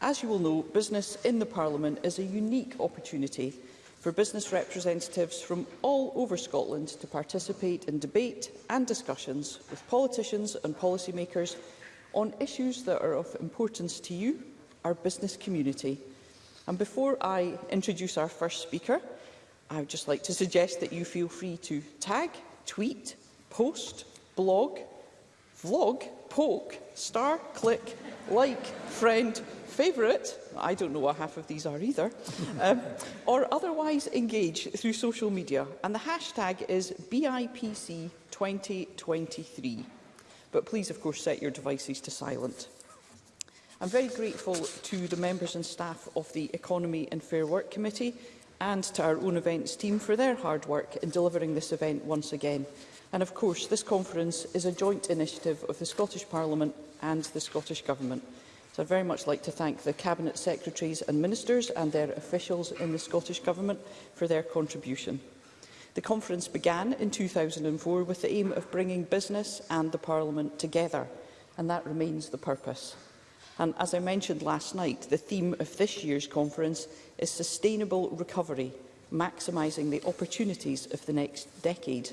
As you will know, Business in the Parliament is a unique opportunity for business representatives from all over Scotland to participate in debate and discussions with politicians and policymakers on issues that are of importance to you, our business community, And before I introduce our first speaker, I would just like to suggest that you feel free to tag, tweet, post, blog, vlog, poke, star, click, like, friend, favourite, I don't know what half of these are either, um, or otherwise engage through social media. And the hashtag is BIPC2023. But please, of course, set your devices to silent. I'm very grateful to the members and staff of the Economy and Fair Work Committee and to our own events team for their hard work in delivering this event once again. And of course, this conference is a joint initiative of the Scottish Parliament and the Scottish Government. So I'd very much like to thank the Cabinet Secretaries and Ministers and their officials in the Scottish Government for their contribution. The conference began in 2004 with the aim of bringing business and the Parliament together, and that remains the purpose. And as I mentioned last night, the theme of this year's conference is sustainable recovery, maximising the opportunities of the next decade.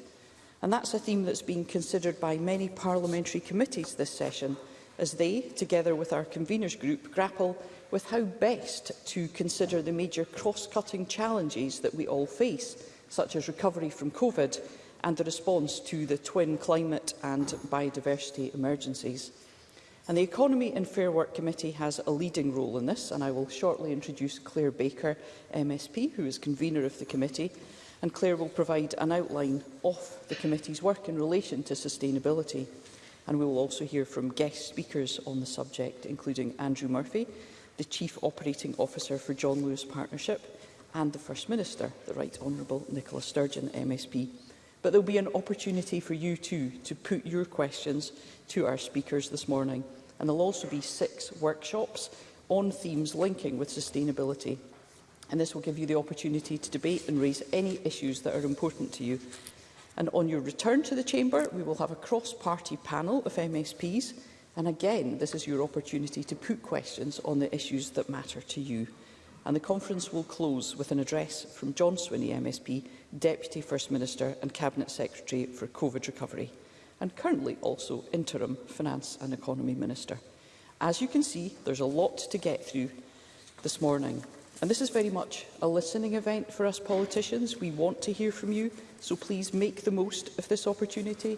And that's a theme that's been considered by many parliamentary committees this session, as they, together with our conveners group, grapple with how best to consider the major cross-cutting challenges that we all face, such as recovery from COVID and the response to the twin climate and biodiversity emergencies. And the Economy and Fair Work Committee has a leading role in this, and I will shortly introduce Claire Baker, MSP, who is convener of the committee, and Claire will provide an outline of the committee's work in relation to sustainability. And we will also hear from guest speakers on the subject, including Andrew Murphy, the Chief Operating Officer for John Lewis Partnership, and the First Minister, the Right Honourable Nicola Sturgeon, MSP. But there will be an opportunity for you too to put your questions to our speakers this morning. And there will also be six workshops on themes linking with sustainability. And this will give you the opportunity to debate and raise any issues that are important to you. And on your return to the Chamber, we will have a cross-party panel of MSPs. And again, this is your opportunity to put questions on the issues that matter to you and the conference will close with an address from John Swinney MSP, Deputy First Minister and Cabinet Secretary for COVID Recovery, and currently also Interim Finance and Economy Minister. As you can see, there's a lot to get through this morning. And this is very much a listening event for us politicians. We want to hear from you, so please make the most of this opportunity,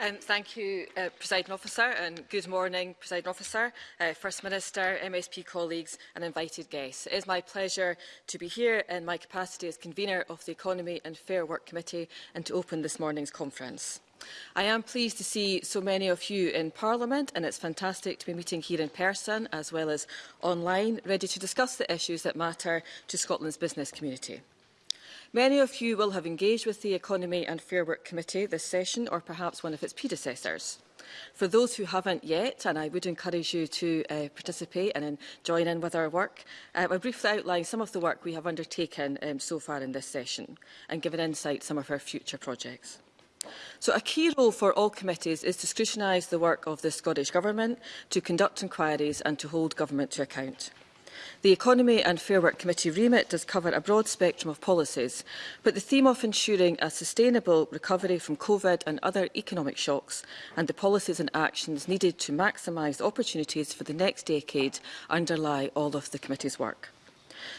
Um, thank you, uh, President Officer, and good morning, President Officer, uh, First Minister, MSP colleagues and invited guests. It is my pleasure to be here in my capacity as convener of the Economy and Fair Work Committee and to open this morning's conference. I am pleased to see so many of you in Parliament and it's fantastic to be meeting here in person as well as online, ready to discuss the issues that matter to Scotland's business community. Many of you will have engaged with the Economy and Fair Work Committee this session, or perhaps one of its predecessors. For those who haven't yet, and I would encourage you to uh, participate and in, join in with our work, uh, I briefly outline some of the work we have undertaken um, so far in this session and give an insight some of our future projects. So a key role for all committees is to scrutinise the work of the Scottish Government, to conduct inquiries and to hold government to account. The Economy and Fair Work Committee remit does cover a broad spectrum of policies, but the theme of ensuring a sustainable recovery from COVID and other economic shocks and the policies and actions needed to maximise opportunities for the next decade underlie all of the committee's work.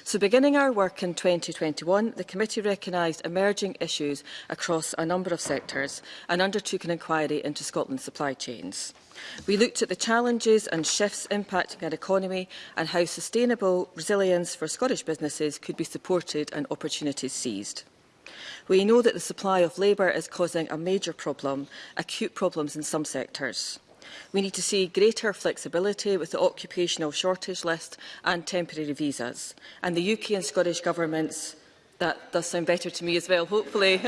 So beginning our work in 2021, the committee recognised emerging issues across a number of sectors and undertook an inquiry into Scotland's supply chains. We looked at the challenges and shifts impacting our economy and how sustainable resilience for Scottish businesses could be supported and opportunities seized. We know that the supply of labour is causing a major problem, acute problems in some sectors. We need to see greater flexibility with the occupational shortage list and temporary visas. And the UK and Scottish governments, that does sound better to me as well, hopefully.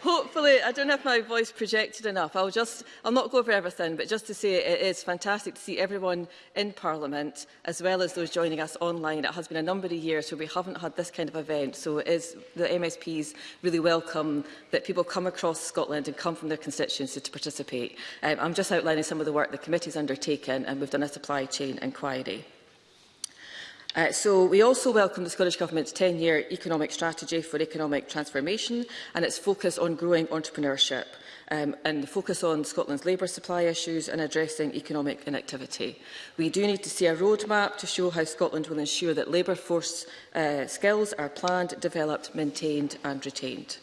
hopefully, I don't have my voice projected enough. I'll just, I'll not go over everything, but just to say it is fantastic to see everyone in Parliament, as well as those joining us online. It has been a number of years where we haven't had this kind of event, so it is the MSPs really welcome that people come across Scotland and come from their constituency to participate. Um, I'm just outlining some of the work the committee's undertaken, and we've done a supply chain inquiry. Uh, so we also welcome the Scottish Government's 10-year economic strategy for economic transformation and its focus on growing entrepreneurship um, and the focus on Scotland's labour supply issues and addressing economic inactivity. We do need to see a roadmap to show how Scotland will ensure that labour force uh, skills are planned, developed, maintained and retained.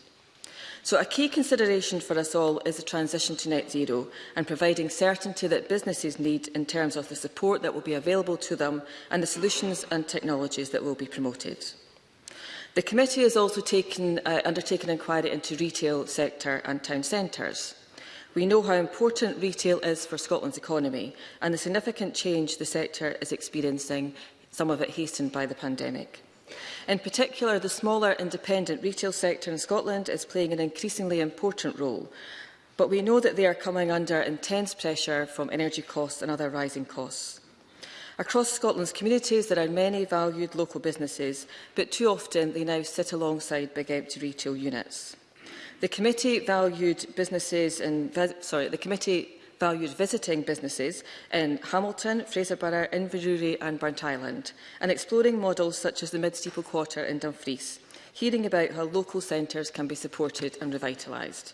So a key consideration for us all is the transition to net zero and providing certainty that businesses need in terms of the support that will be available to them and the solutions and technologies that will be promoted. The committee has also taken, uh, undertaken inquiry into retail sector and town centres. We know how important retail is for Scotland's economy and the significant change the sector is experiencing, some of it hastened by the pandemic. In particular, the smaller independent retail sector in Scotland is playing an increasingly important role, but we know that they are coming under intense pressure from energy costs and other rising costs. Across Scotland's communities, there are many valued local businesses, but too often they now sit alongside big empty retail units. The committee valued businesses and sorry, the committee valued visiting businesses in Hamilton, Fraser Borough, Inverurie and Burnt Island, and exploring models such as the Midsteeple Quarter in Dumfries, hearing about how local centres can be supported and revitalised.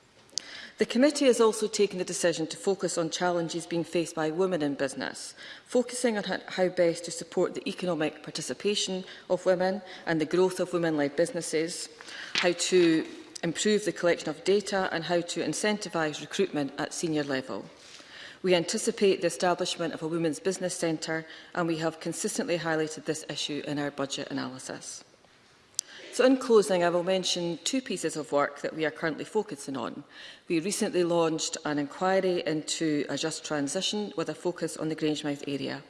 The committee has also taken the decision to focus on challenges being faced by women in business, focusing on how best to support the economic participation of women and the growth of women-led businesses, how to improve the collection of data and how to incentivise recruitment at senior level. We anticipate the establishment of a Women's Business Centre and we have consistently highlighted this issue in our budget analysis. So in closing, I will mention two pieces of work that we are currently focusing on. We recently launched an inquiry into a just transition with a focus on the Grangemouth area.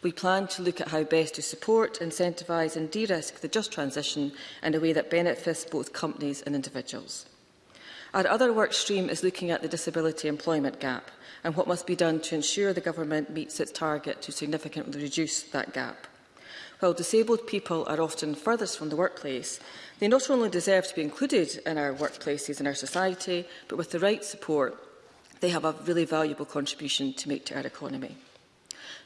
We plan to look at how best to support, incentivise and de-risk the just transition in a way that benefits both companies and individuals. Our other work stream is looking at the disability employment gap and what must be done to ensure the government meets its target to significantly reduce that gap. While disabled people are often furthest from the workplace, they not only deserve to be included in our workplaces and our society, but with the right support, they have a really valuable contribution to make to our economy.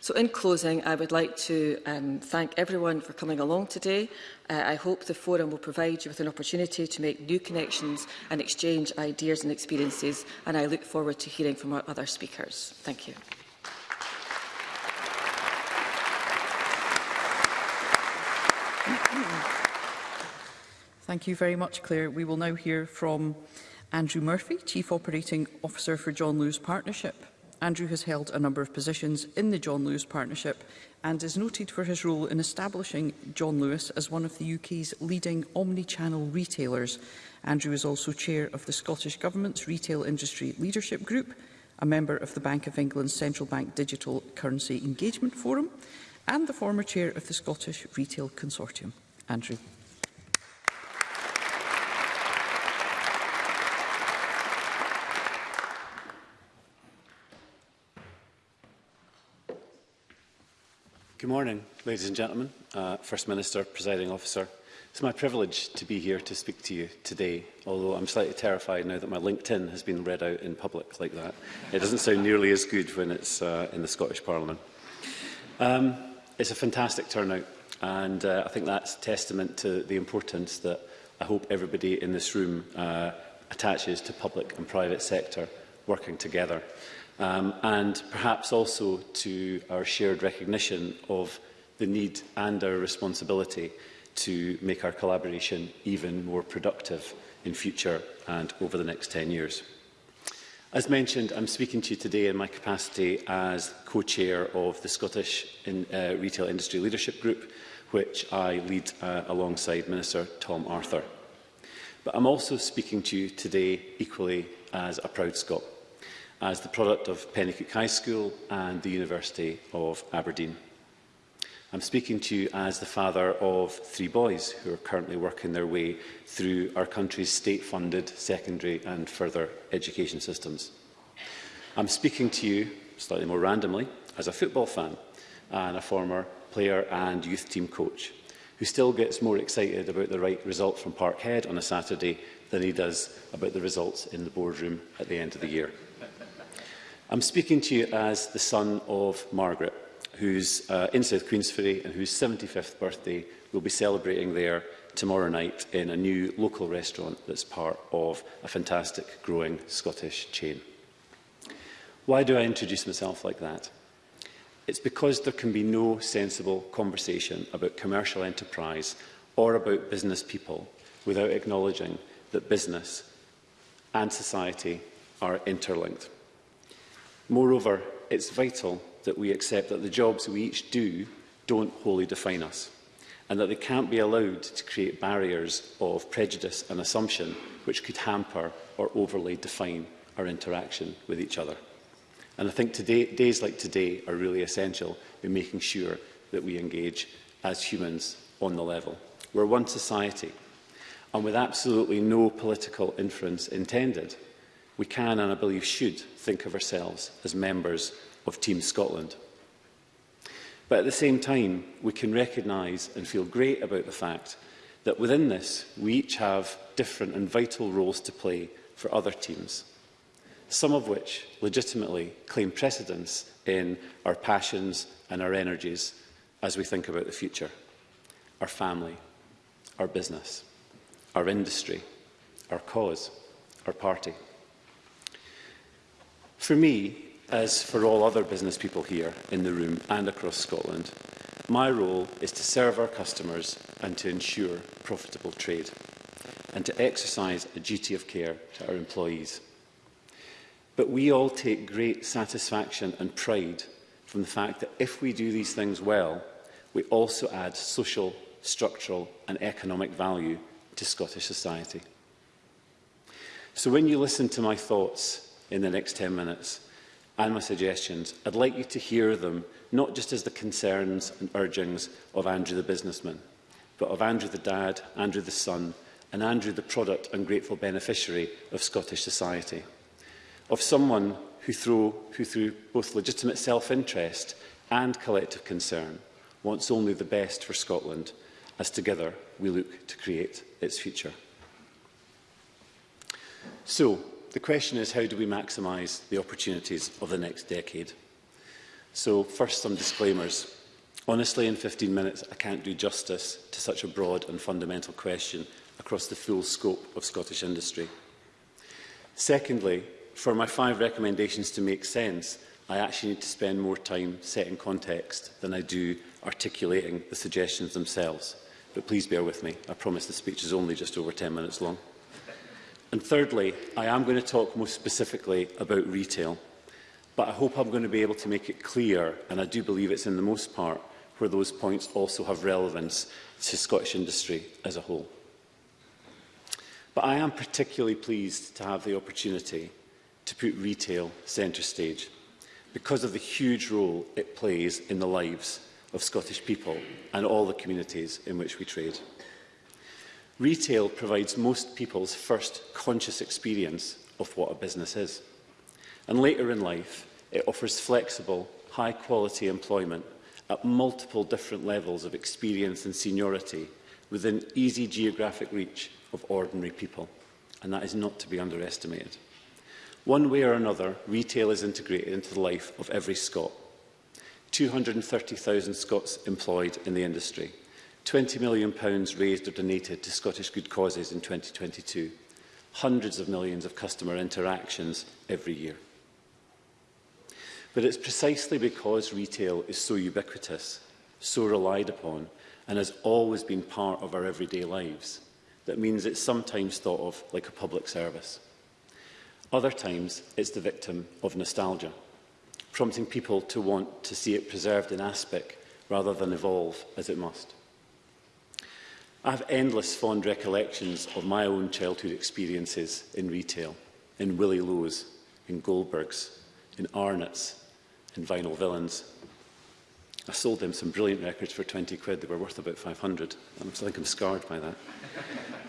So in closing, I would like to um, thank everyone for coming along today. Uh, I hope the forum will provide you with an opportunity to make new connections and exchange ideas and experiences, and I look forward to hearing from our other speakers. Thank you. Thank you very much, Claire. We will now hear from Andrew Murphy, Chief Operating Officer for John Lewis Partnership. Andrew has held a number of positions in the John Lewis Partnership and is noted for his role in establishing John Lewis as one of the UK's leading omnichannel retailers. Andrew is also chair of the Scottish Government's Retail Industry Leadership Group, a member of the Bank of England's Central Bank Digital Currency Engagement Forum and the former chair of the Scottish Retail Consortium. Andrew. morning, ladies and gentlemen, uh, First Minister, Presiding Officer. It's my privilege to be here to speak to you today, although I'm slightly terrified now that my LinkedIn has been read out in public like that. It doesn't sound nearly as good when it's uh, in the Scottish Parliament. Um, it's a fantastic turnout, and uh, I think that's testament to the importance that I hope everybody in this room uh, attaches to public and private sector working together um, and perhaps also to our shared recognition of the need and our responsibility to make our collaboration even more productive in future and over the next 10 years. As mentioned, I'm speaking to you today in my capacity as co-chair of the Scottish in, uh, Retail Industry Leadership Group, which I lead uh, alongside Minister Tom Arthur. But I'm also speaking to you today equally as a proud Scot as the product of Pennycook High School and the University of Aberdeen. I'm speaking to you as the father of three boys who are currently working their way through our country's state-funded secondary and further education systems. I'm speaking to you, slightly more randomly, as a football fan and a former player and youth team coach who still gets more excited about the right result from Parkhead on a Saturday than he does about the results in the boardroom at the end of the year. I'm speaking to you as the son of Margaret, who's uh, in South Queensferry and whose 75th birthday we'll be celebrating there tomorrow night in a new local restaurant that's part of a fantastic growing Scottish chain. Why do I introduce myself like that? It's because there can be no sensible conversation about commercial enterprise or about business people without acknowledging that business and society are interlinked. Moreover, it's vital that we accept that the jobs we each do don't wholly define us and that they can't be allowed to create barriers of prejudice and assumption which could hamper or overly define our interaction with each other. And I think today, days like today are really essential in making sure that we engage as humans on the level. We're one society, and with absolutely no political inference intended, we can and I believe should think of ourselves as members of Team Scotland. But at the same time, we can recognise and feel great about the fact that within this, we each have different and vital roles to play for other teams, some of which legitimately claim precedence in our passions and our energies as we think about the future, our family, our business, our industry, our cause, our party. For me, as for all other business people here in the room and across Scotland, my role is to serve our customers and to ensure profitable trade and to exercise a duty of care to our employees. But we all take great satisfaction and pride from the fact that if we do these things well, we also add social, structural and economic value to Scottish society. So when you listen to my thoughts in the next 10 minutes and my suggestions. I'd like you to hear them, not just as the concerns and urgings of Andrew the businessman, but of Andrew the dad, Andrew the son, and Andrew the product and grateful beneficiary of Scottish society. Of someone who through, who through both legitimate self-interest and collective concern wants only the best for Scotland, as together we look to create its future. So, the question is how do we maximise the opportunities of the next decade? So first, some disclaimers. Honestly, in 15 minutes, I can't do justice to such a broad and fundamental question across the full scope of Scottish industry. Secondly, for my five recommendations to make sense, I actually need to spend more time setting context than I do articulating the suggestions themselves. But please bear with me. I promise the speech is only just over 10 minutes long. And thirdly, I am going to talk more specifically about retail, but I hope I'm going to be able to make it clear, and I do believe it's in the most part, where those points also have relevance to Scottish industry as a whole. But I am particularly pleased to have the opportunity to put retail centre stage because of the huge role it plays in the lives of Scottish people and all the communities in which we trade. Retail provides most people's first conscious experience of what a business is. And later in life, it offers flexible, high-quality employment at multiple different levels of experience and seniority within easy geographic reach of ordinary people. And that is not to be underestimated. One way or another, retail is integrated into the life of every Scot. 230,000 Scots employed in the industry, 20 million pounds raised or donated to Scottish good causes in 2022, hundreds of millions of customer interactions every year. But it's precisely because retail is so ubiquitous, so relied upon, and has always been part of our everyday lives, that means it's sometimes thought of like a public service. Other times, it's the victim of nostalgia, prompting people to want to see it preserved in aspect rather than evolve as it must. I have endless fond recollections of my own childhood experiences in retail, in Willie Lowe's, in Goldberg's, in Arnott's, in Vinyl Villains. I sold them some brilliant records for 20 quid. They were worth about 500. I'm, I think I'm scarred by that.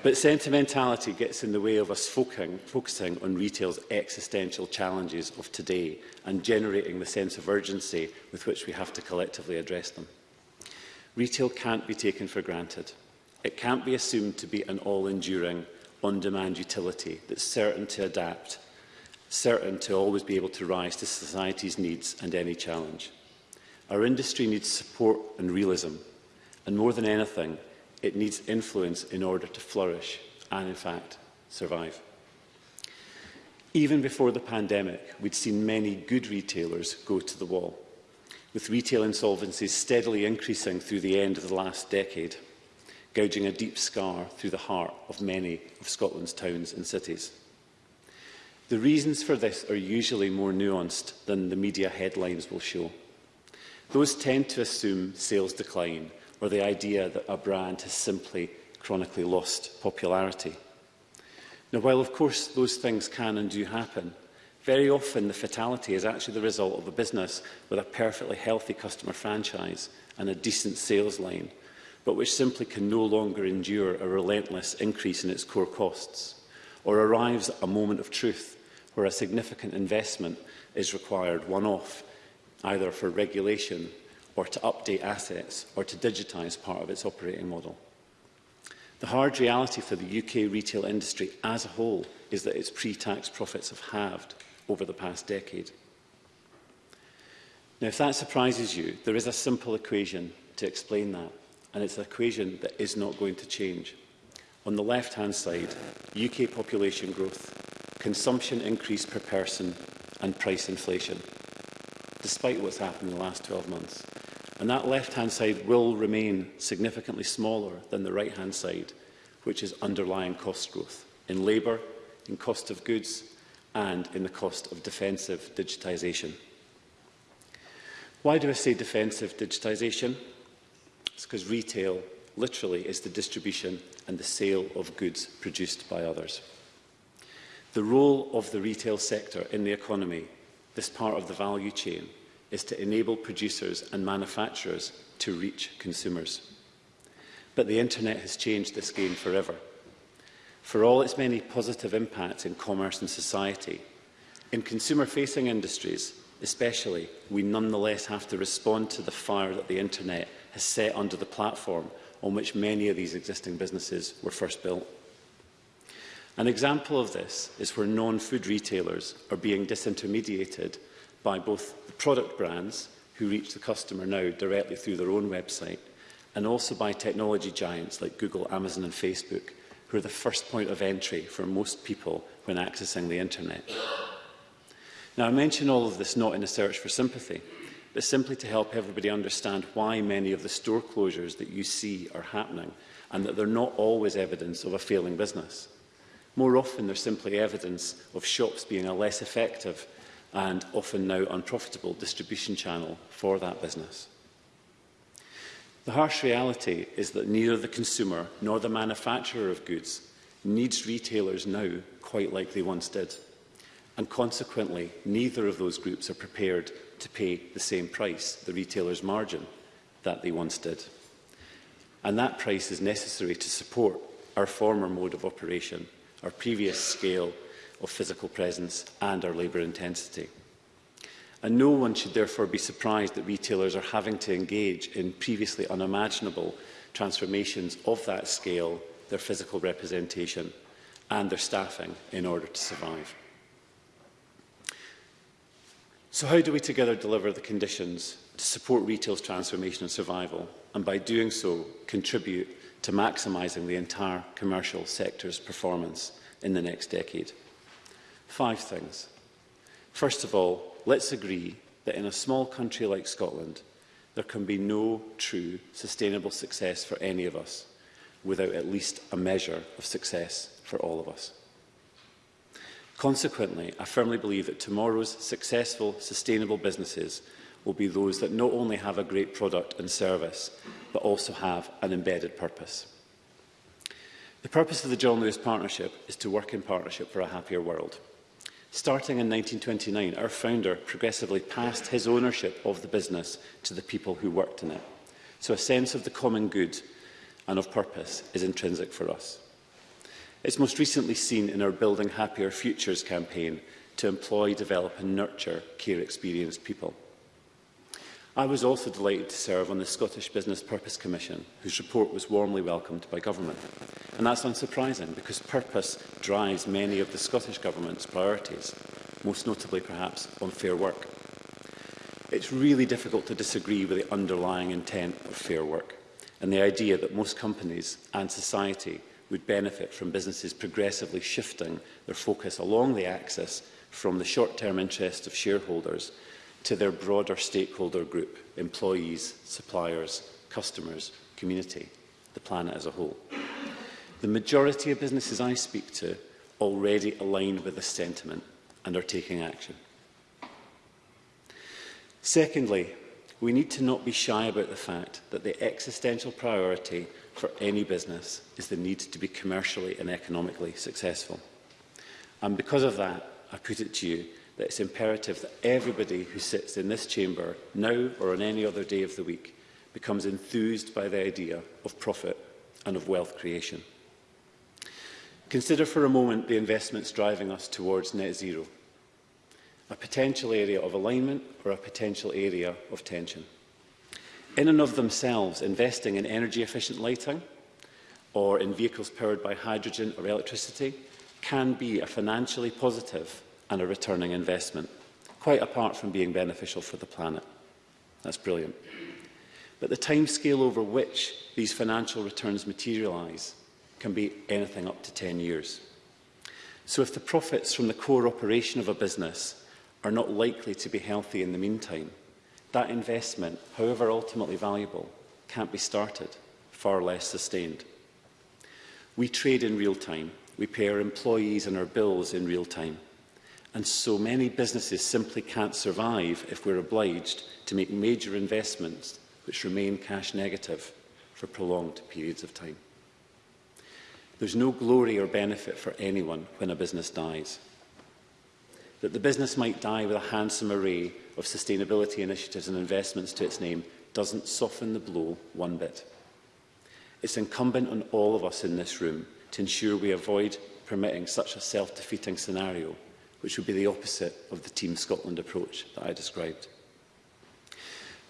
but sentimentality gets in the way of us focusing, focusing on retail's existential challenges of today and generating the sense of urgency with which we have to collectively address them. Retail can't be taken for granted. It can't be assumed to be an all-enduring, on-demand utility that's certain to adapt, certain to always be able to rise to society's needs and any challenge. Our industry needs support and realism, and more than anything, it needs influence in order to flourish and, in fact, survive. Even before the pandemic, we'd seen many good retailers go to the wall, with retail insolvencies steadily increasing through the end of the last decade gouging a deep scar through the heart of many of Scotland's towns and cities. The reasons for this are usually more nuanced than the media headlines will show. Those tend to assume sales decline or the idea that a brand has simply chronically lost popularity. Now, while of course those things can and do happen, very often the fatality is actually the result of a business with a perfectly healthy customer franchise and a decent sales line but which simply can no longer endure a relentless increase in its core costs, or arrives at a moment of truth where a significant investment is required one-off, either for regulation or to update assets or to digitise part of its operating model. The hard reality for the UK retail industry as a whole is that its pre-tax profits have halved over the past decade. Now, if that surprises you, there is a simple equation to explain that and it's an equation that is not going to change. On the left-hand side, UK population growth, consumption increase per person and price inflation, despite what's happened in the last 12 months. And that left-hand side will remain significantly smaller than the right-hand side, which is underlying cost growth in labour, in cost of goods and in the cost of defensive digitisation. Why do I say defensive digitisation? because retail literally is the distribution and the sale of goods produced by others. The role of the retail sector in the economy, this part of the value chain, is to enable producers and manufacturers to reach consumers. But the internet has changed this game forever. For all its many positive impacts in commerce and society, in consumer-facing industries especially, we nonetheless have to respond to the fire that the internet has set under the platform on which many of these existing businesses were first built. An example of this is where non-food retailers are being disintermediated by both the product brands who reach the customer now directly through their own website and also by technology giants like Google, Amazon and Facebook who are the first point of entry for most people when accessing the internet. Now I mention all of this not in a search for sympathy, but simply to help everybody understand why many of the store closures that you see are happening and that they're not always evidence of a failing business. More often, they're simply evidence of shops being a less effective and often now unprofitable distribution channel for that business. The harsh reality is that neither the consumer nor the manufacturer of goods needs retailers now quite like they once did. And consequently, neither of those groups are prepared to pay the same price, the retailer's margin, that they once did. And that price is necessary to support our former mode of operation, our previous scale of physical presence and our labour intensity. And no one should therefore be surprised that retailers are having to engage in previously unimaginable transformations of that scale, their physical representation and their staffing in order to survive. So how do we together deliver the conditions to support retail's transformation and survival, and by doing so contribute to maximising the entire commercial sector's performance in the next decade? Five things. First of all, let's agree that in a small country like Scotland, there can be no true sustainable success for any of us without at least a measure of success for all of us. Consequently, I firmly believe that tomorrow's successful, sustainable businesses will be those that not only have a great product and service, but also have an embedded purpose. The purpose of the John Lewis Partnership is to work in partnership for a happier world. Starting in 1929, our founder progressively passed his ownership of the business to the people who worked in it. So a sense of the common good and of purpose is intrinsic for us. It's most recently seen in our Building Happier Futures campaign to employ, develop and nurture care-experienced people. I was also delighted to serve on the Scottish Business Purpose Commission, whose report was warmly welcomed by Government. And that's unsurprising, because purpose drives many of the Scottish Government's priorities, most notably perhaps on fair work. It's really difficult to disagree with the underlying intent of fair work and the idea that most companies and society would benefit from businesses progressively shifting their focus along the axis from the short-term interests of shareholders to their broader stakeholder group, employees, suppliers, customers, community, the planet as a whole. The majority of businesses I speak to already align with this sentiment and are taking action. Secondly, we need to not be shy about the fact that the existential priority for any business is the need to be commercially and economically successful. And because of that, I put it to you that it's imperative that everybody who sits in this chamber now or on any other day of the week becomes enthused by the idea of profit and of wealth creation. Consider for a moment the investments driving us towards net zero, a potential area of alignment or a potential area of tension. In and of themselves, investing in energy-efficient lighting or in vehicles powered by hydrogen or electricity can be a financially positive and a returning investment, quite apart from being beneficial for the planet. That's brilliant. But the timescale over which these financial returns materialise can be anything up to 10 years. So if the profits from the core operation of a business are not likely to be healthy in the meantime, That investment, however ultimately valuable, can't be started, far less sustained. We trade in real time. We pay our employees and our bills in real time. And so many businesses simply can't survive if we're obliged to make major investments which remain cash negative for prolonged periods of time. There's no glory or benefit for anyone when a business dies. That the business might die with a handsome array of sustainability initiatives and investments to its name doesn't soften the blow one bit. It's incumbent on all of us in this room to ensure we avoid permitting such a self-defeating scenario, which would be the opposite of the Team Scotland approach that I described.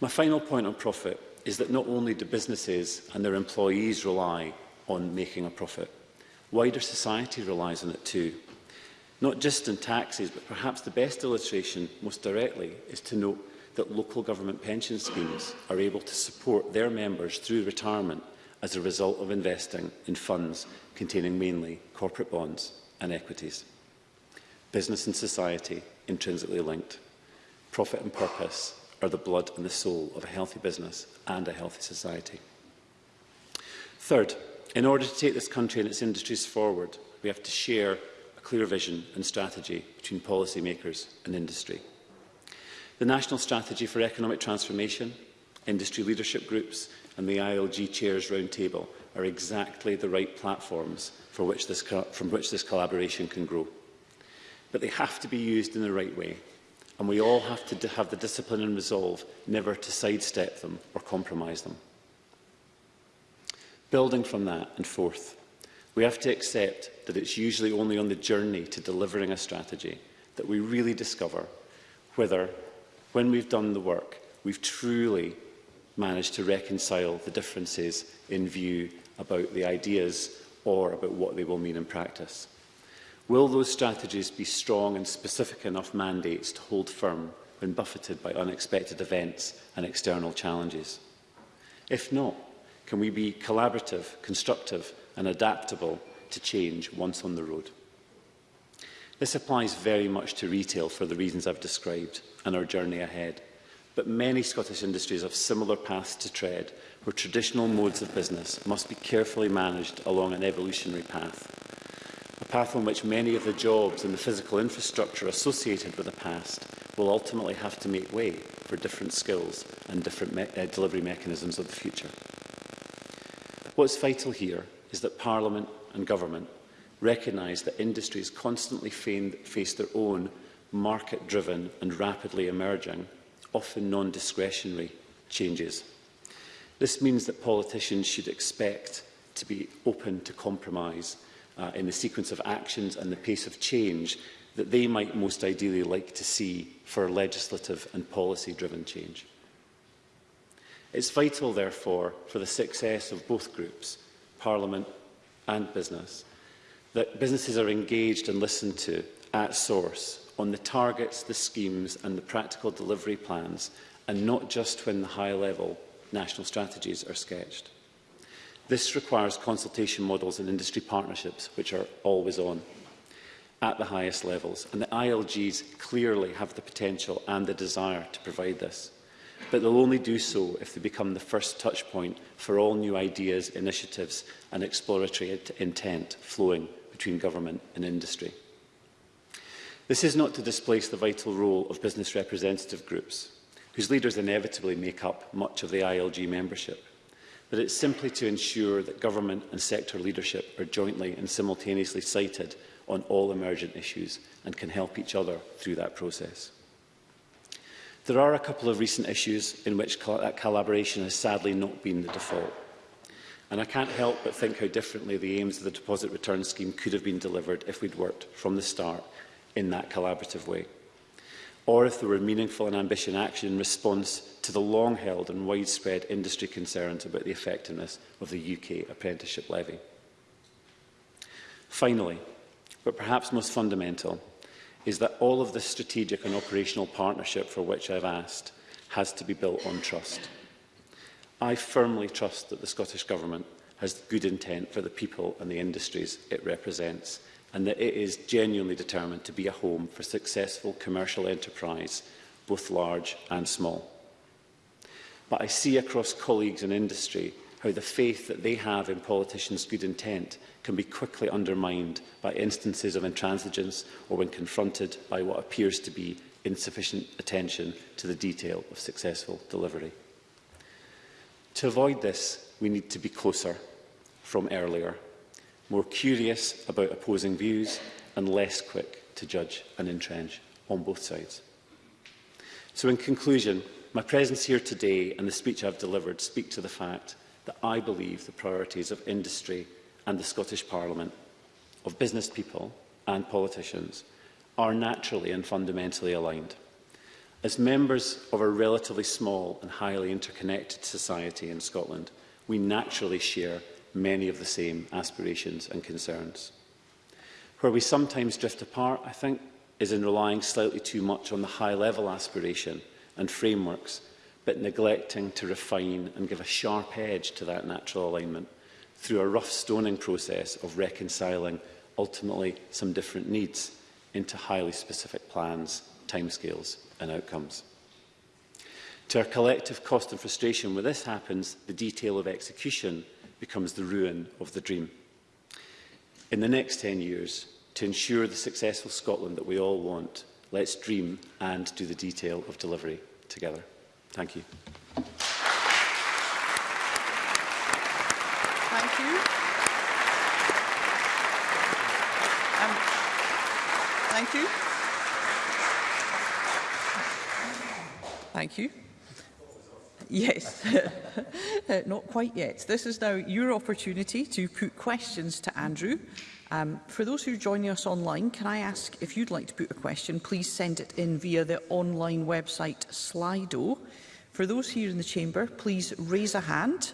My final point on profit is that not only do businesses and their employees rely on making a profit, wider society relies on it too. Not just in taxes, but perhaps the best illustration, most directly, is to note that local government pension schemes are able to support their members through retirement as a result of investing in funds containing mainly corporate bonds and equities. Business and society intrinsically linked. Profit and purpose are the blood and the soul of a healthy business and a healthy society. Third, in order to take this country and its industries forward, we have to share clear vision and strategy between policymakers and industry. The National Strategy for Economic Transformation, industry leadership groups and the ILG Chairs Roundtable are exactly the right platforms for which this, from which this collaboration can grow. But they have to be used in the right way, and we all have to have the discipline and resolve never to sidestep them or compromise them. Building from that, and forth, We have to accept that it's usually only on the journey to delivering a strategy that we really discover whether, when we've done the work, we've truly managed to reconcile the differences in view about the ideas or about what they will mean in practice. Will those strategies be strong and specific enough mandates to hold firm when buffeted by unexpected events and external challenges? If not, can we be collaborative, constructive and adaptable to change once on the road. This applies very much to retail for the reasons I've described and our journey ahead. But many Scottish industries have similar paths to tread, where traditional modes of business must be carefully managed along an evolutionary path. A path on which many of the jobs and the physical infrastructure associated with the past will ultimately have to make way for different skills and different me uh, delivery mechanisms of the future. What's vital here is that Parliament and government recognise that industries constantly face their own market-driven and rapidly emerging, often non-discretionary changes. This means that politicians should expect to be open to compromise uh, in the sequence of actions and the pace of change that they might most ideally like to see for legislative and policy-driven change. It's vital, therefore, for the success of both groups Parliament and business, that businesses are engaged and listened to at source on the targets, the schemes and the practical delivery plans, and not just when the high-level national strategies are sketched. This requires consultation models and industry partnerships, which are always on at the highest levels, and the ILGs clearly have the potential and the desire to provide this but they'll only do so if they become the first touchpoint for all new ideas, initiatives and exploratory intent flowing between government and industry. This is not to displace the vital role of business representative groups, whose leaders inevitably make up much of the ILG membership, but it's simply to ensure that government and sector leadership are jointly and simultaneously cited on all emergent issues and can help each other through that process. There are a couple of recent issues in which that collaboration has sadly not been the default. And I can't help but think how differently the aims of the deposit return scheme could have been delivered if we'd worked from the start in that collaborative way. Or if there were meaningful and ambitious action in response to the long-held and widespread industry concerns about the effectiveness of the UK apprenticeship levy. Finally, but perhaps most fundamental, is that all of the strategic and operational partnership for which I've asked has to be built on trust. I firmly trust that the Scottish Government has good intent for the people and the industries it represents and that it is genuinely determined to be a home for successful commercial enterprise, both large and small. But I see across colleagues in industry how the faith that they have in politicians' good intent can be quickly undermined by instances of intransigence or when confronted by what appears to be insufficient attention to the detail of successful delivery. To avoid this, we need to be closer from earlier, more curious about opposing views and less quick to judge and entrench on both sides. So in conclusion, my presence here today and the speech I've delivered speak to the fact that I believe the priorities of industry and the Scottish Parliament, of business people and politicians, are naturally and fundamentally aligned. As members of a relatively small and highly interconnected society in Scotland, we naturally share many of the same aspirations and concerns. Where we sometimes drift apart, I think, is in relying slightly too much on the high-level aspiration and frameworks but neglecting to refine and give a sharp edge to that natural alignment through a rough stoning process of reconciling ultimately some different needs into highly specific plans, timescales and outcomes. To our collective cost and frustration when this happens, the detail of execution becomes the ruin of the dream. In the next 10 years, to ensure the successful Scotland that we all want, let's dream and do the detail of delivery together. Thank you. Thank you. Um, thank you. Thank you. Yes, not quite yet. This is now your opportunity to put questions to Andrew. Um, for those who are joining us online, can I ask if you'd like to put a question, please send it in via the online website Slido. For those here in the chamber, please raise a hand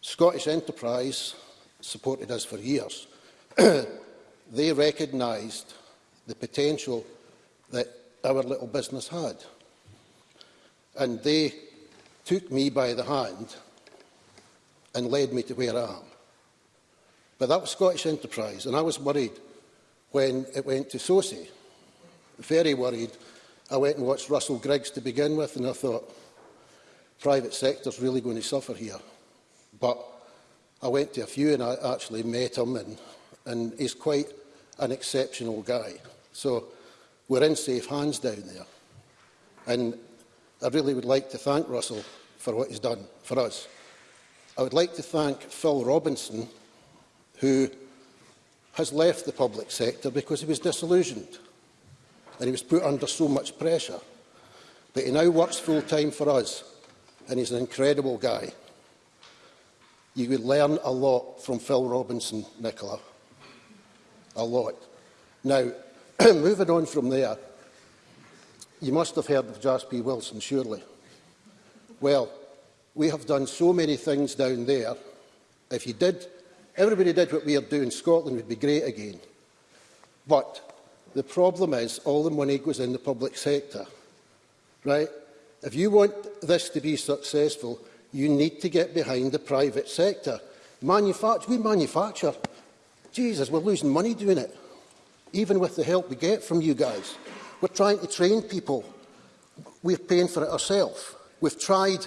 Scottish Enterprise supported us for years. they recognised the potential that our little business had. And they took me by the hand and led me to where I am. But that was Scottish enterprise, and I was worried when it went to Sosie. Very worried. I went and watched Russell Griggs to begin with, and I thought, private sector's really going to suffer here. But I went to a few and I actually met him, and, and he's quite an exceptional guy. So we're in safe hands down there. And I really would like to thank Russell for what he's done for us. I would like to thank Phil Robinson, who has left the public sector because he was disillusioned and he was put under so much pressure. But he now works full-time for us and he's an incredible guy. You would learn a lot from Phil Robinson, Nicola. A lot. Now, moving on from there, You must have heard of Jasper Wilson, surely. Well, we have done so many things down there. If you did, everybody did what we are doing, Scotland would be great again. But the problem is all the money goes in the public sector. Right? If you want this to be successful, you need to get behind the private sector. Manufact we manufacture. Jesus, we're losing money doing it, even with the help we get from you guys. We're trying to train people. We're paying for it ourselves. We've tried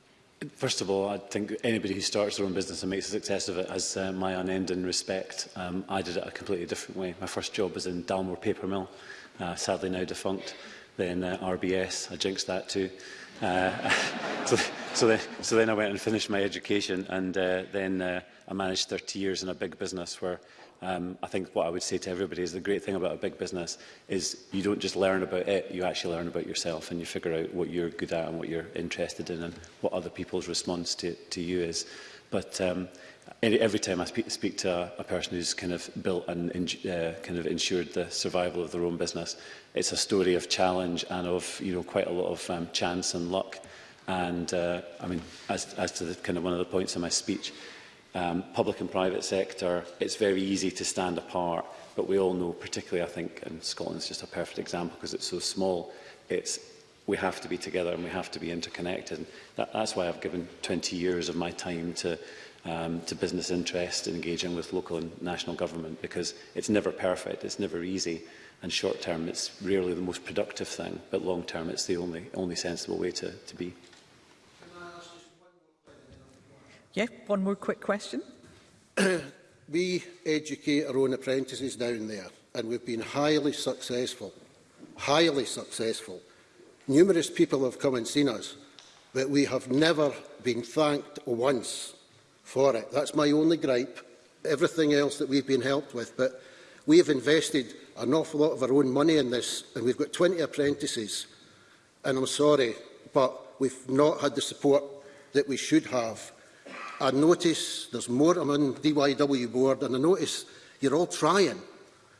First of all, I think anybody who starts their own business and makes a success of it has uh, my unending respect. Um, I did it a completely different way. My first job was in Dalmore Paper Mill, uh, sadly now defunct. Then uh, RBS, I jinxed that too. Uh, so, so, then, so then I went and finished my education and uh, then uh, I managed 30 years in a big business where Um, I think what I would say to everybody is the great thing about a big business is you don't just learn about it, you actually learn about yourself and you figure out what you're good at and what you're interested in and what other people's response to, to you is. But um, every time I speak, speak to a, a person who's kind of built and uh, kind of ensured the survival of their own business, it's a story of challenge and of you know quite a lot of um, chance and luck. And uh, I mean, as, as to the, kind of one of the points in my speech, um, public and private sector, it's very easy to stand apart. But we all know, particularly I think, and Scotland's just a perfect example because it's so small, it's we have to be together and we have to be interconnected. And that, that's why I've given 20 years of my time to um, to business interest in engaging with local and national government because it's never perfect, it's never easy, and short term it's rarely the most productive thing, but long term it's the only only sensible way to, to be. Yeah, one more quick question. we educate our own apprentices down there, and we've been highly successful. Highly successful. Numerous people have come and seen us, but we have never been thanked once for it. That's my only gripe. Everything else that we've been helped with, but we have invested an awful lot of our own money in this, and we've got 20 apprentices, and I'm sorry, but we've not had the support that we should have I notice there's more among DYW board and I notice you're all trying.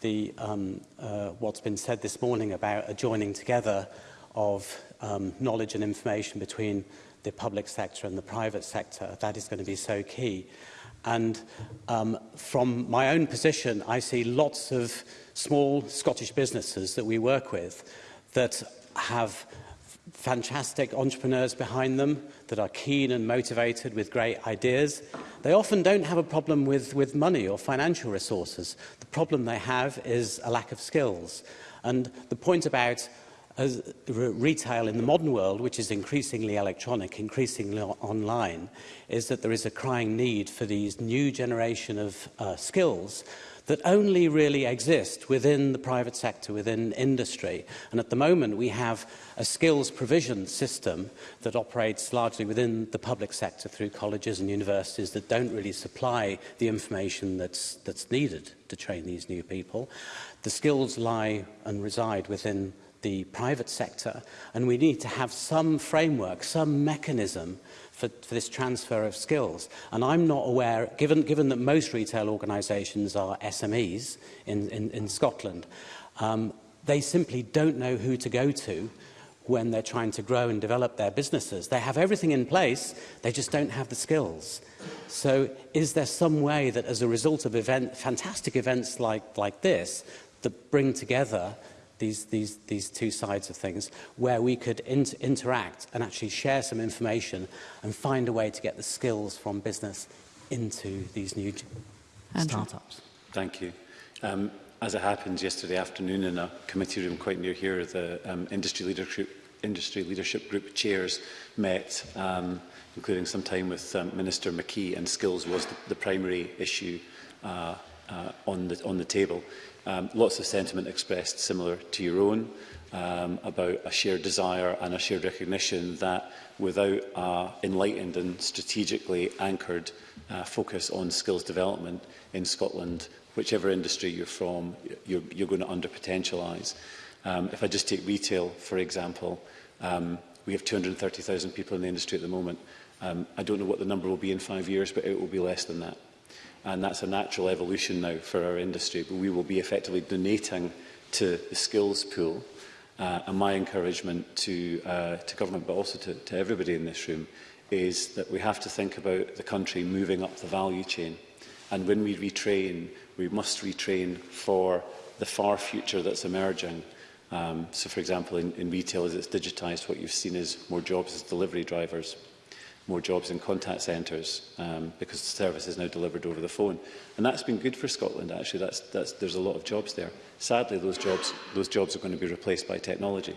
the, um, uh, what's been said this morning about a joining together of um, knowledge and information between the public sector and the private sector. That is going to be so key. And um, from my own position, I see lots of small Scottish businesses that we work with that have fantastic entrepreneurs behind them that are keen and motivated with great ideas. They often don't have a problem with, with money or financial resources. The problem they have is a lack of skills. And the point about as retail in the modern world, which is increasingly electronic, increasingly online, is that there is a crying need for these new generation of uh, skills that only really exist within the private sector, within industry. And at the moment, we have a skills provision system that operates largely within the public sector through colleges and universities that don't really supply the information that's, that's needed to train these new people. The skills lie and reside within the private sector, and we need to have some framework, some mechanism for, for this transfer of skills. And I'm not aware, given, given that most retail organisations are SMEs in, in, in Scotland, um, they simply don't know who to go to when they're trying to grow and develop their businesses. They have everything in place, they just don't have the skills. So is there some way that as a result of event, fantastic events like, like this that bring together these, these, these two sides of things, where we could inter interact and actually share some information and find a way to get the skills from business into these new startups. Thank you. Um, as it happened yesterday afternoon in a committee room quite near here, the um, industry, leadership, industry leadership group chairs met, um, including some time with um, Minister McKee, and skills was the, the primary issue uh, uh, on, the, on the table. Um, lots of sentiment expressed similar to your own um, about a shared desire and a shared recognition that without an enlightened and strategically anchored uh, focus on skills development in Scotland, whichever industry you're from, you're, you're going to under-potentialise. Um, if I just take retail, for example, um, we have 230,000 people in the industry at the moment. Um, I don't know what the number will be in five years, but it will be less than that and that's a natural evolution now for our industry, but we will be effectively donating to the skills pool. Uh, and my encouragement to, uh, to government, but also to, to everybody in this room, is that we have to think about the country moving up the value chain. And when we retrain, we must retrain for the far future that's emerging. Um, so, for example, in, in retail, as it's digitised, what you've seen is more jobs as delivery drivers more jobs in contact centres um, because the service is now delivered over the phone. And that's been good for Scotland, actually. That's, that's, there's a lot of jobs there. Sadly, those jobs, those jobs are going to be replaced by technology.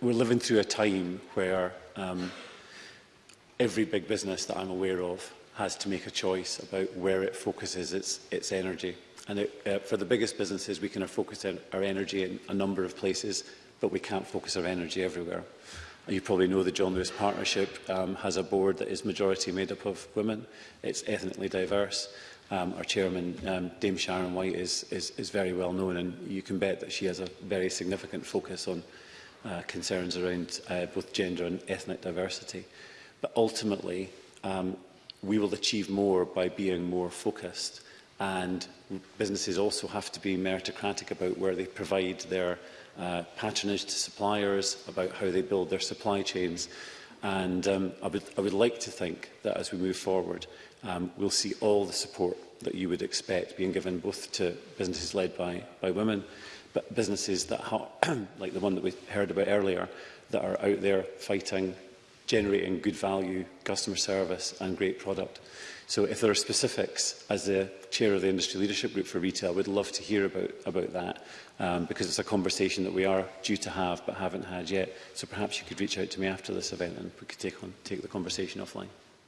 we're living through a time where um, every big business that I'm aware of has to make a choice about where it focuses its, its energy. And it, uh, for the biggest businesses, we can focus our energy in a number of places, but we can't focus our energy everywhere. You probably know the John Lewis Partnership um, has a board that is majority made up of women. It's ethnically diverse. Um, our chairman, um, Dame Sharon White, is, is, is very well known and you can bet that she has a very significant focus on uh, concerns around uh, both gender and ethnic diversity. But ultimately, um, we will achieve more by being more focused and businesses also have to be meritocratic about where they provide their uh, patronage to suppliers, about how they build their supply chains. And um, I, would, I would like to think that as we move forward, um, we'll see all the support that you would expect being given both to businesses led by, by women, but businesses that, like the one that we heard about earlier, that are out there fighting generating good value, customer service and great product. So if there are specifics, as the chair of the Industry Leadership Group for Retail, we'd love to hear about, about that um, because it's a conversation that we are due to have but haven't had yet. So perhaps you could reach out to me after this event and we could take, on, take the conversation offline.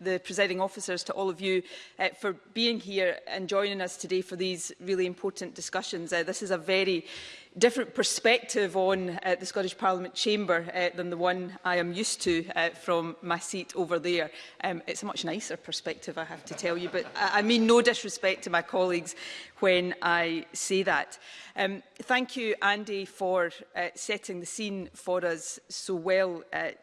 the presiding officers, to all of you uh, for being here and joining us today for these really important discussions. Uh, this is a very different perspective on uh, the Scottish Parliament chamber uh, than the one I am used to uh, from my seat over there. Um, it's a much nicer perspective, I have to tell you, but I, mean no disrespect to my colleagues when I say that. Um, thank you, Andy, for uh, setting the scene for us so well uh,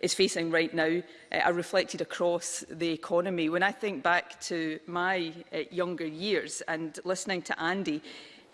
is facing right now uh, are reflected across the economy. When I think back to my uh, younger years and listening to Andy,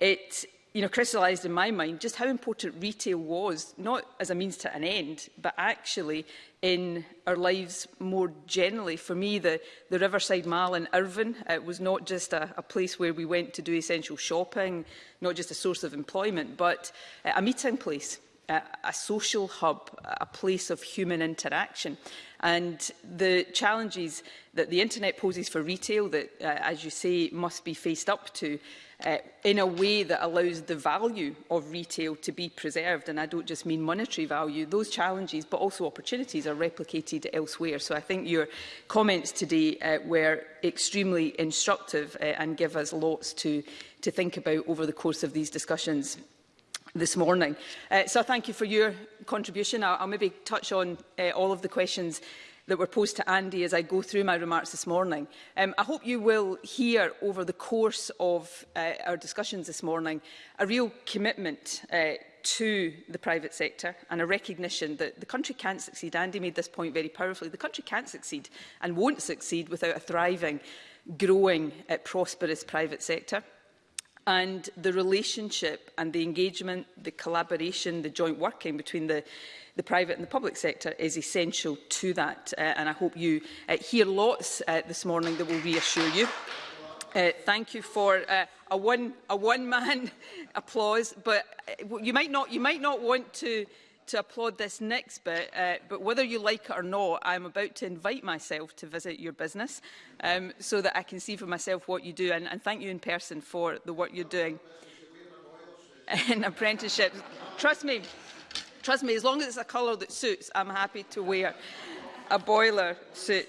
it you know, crystallised in my mind just how important retail was, not as a means to an end, but actually in our lives more generally. For me, the, the Riverside Mall in Irvine uh, was not just a, a place where we went to do essential shopping, not just a source of employment, but uh, a meeting place a, a social hub, a place of human interaction. And the challenges that the internet poses for retail that, uh, as you say, must be faced up to uh, in a way that allows the value of retail to be preserved. And I don't just mean monetary value. Those challenges, but also opportunities, are replicated elsewhere. So I think your comments today uh, were extremely instructive uh, and give us lots to, to think about over the course of these discussions this morning. Uh, so thank you for your contribution. I'll, I'll maybe touch on uh, all of the questions that were posed to Andy as I go through my remarks this morning. Um, I hope you will hear over the course of uh, our discussions this morning a real commitment uh, to the private sector and a recognition that the country can't succeed. Andy made this point very powerfully. The country can't succeed and won't succeed without a thriving, growing, uh, prosperous private sector and the relationship and the engagement, the collaboration, the joint working between the, the private and the public sector is essential to that. Uh, and I hope you uh, hear lots uh, this morning that will reassure you. Uh, thank you for uh, a one a one man applause, but uh, you might not you might not want to to applaud this next bit, uh, but whether you like it or not, I'm about to invite myself to visit your business um, so that I can see for myself what you do. And, and thank you in person for the work you're doing. in apprenticeships. Trust me, trust me, as long as it's a colour that suits, I'm happy to wear a boiler suit.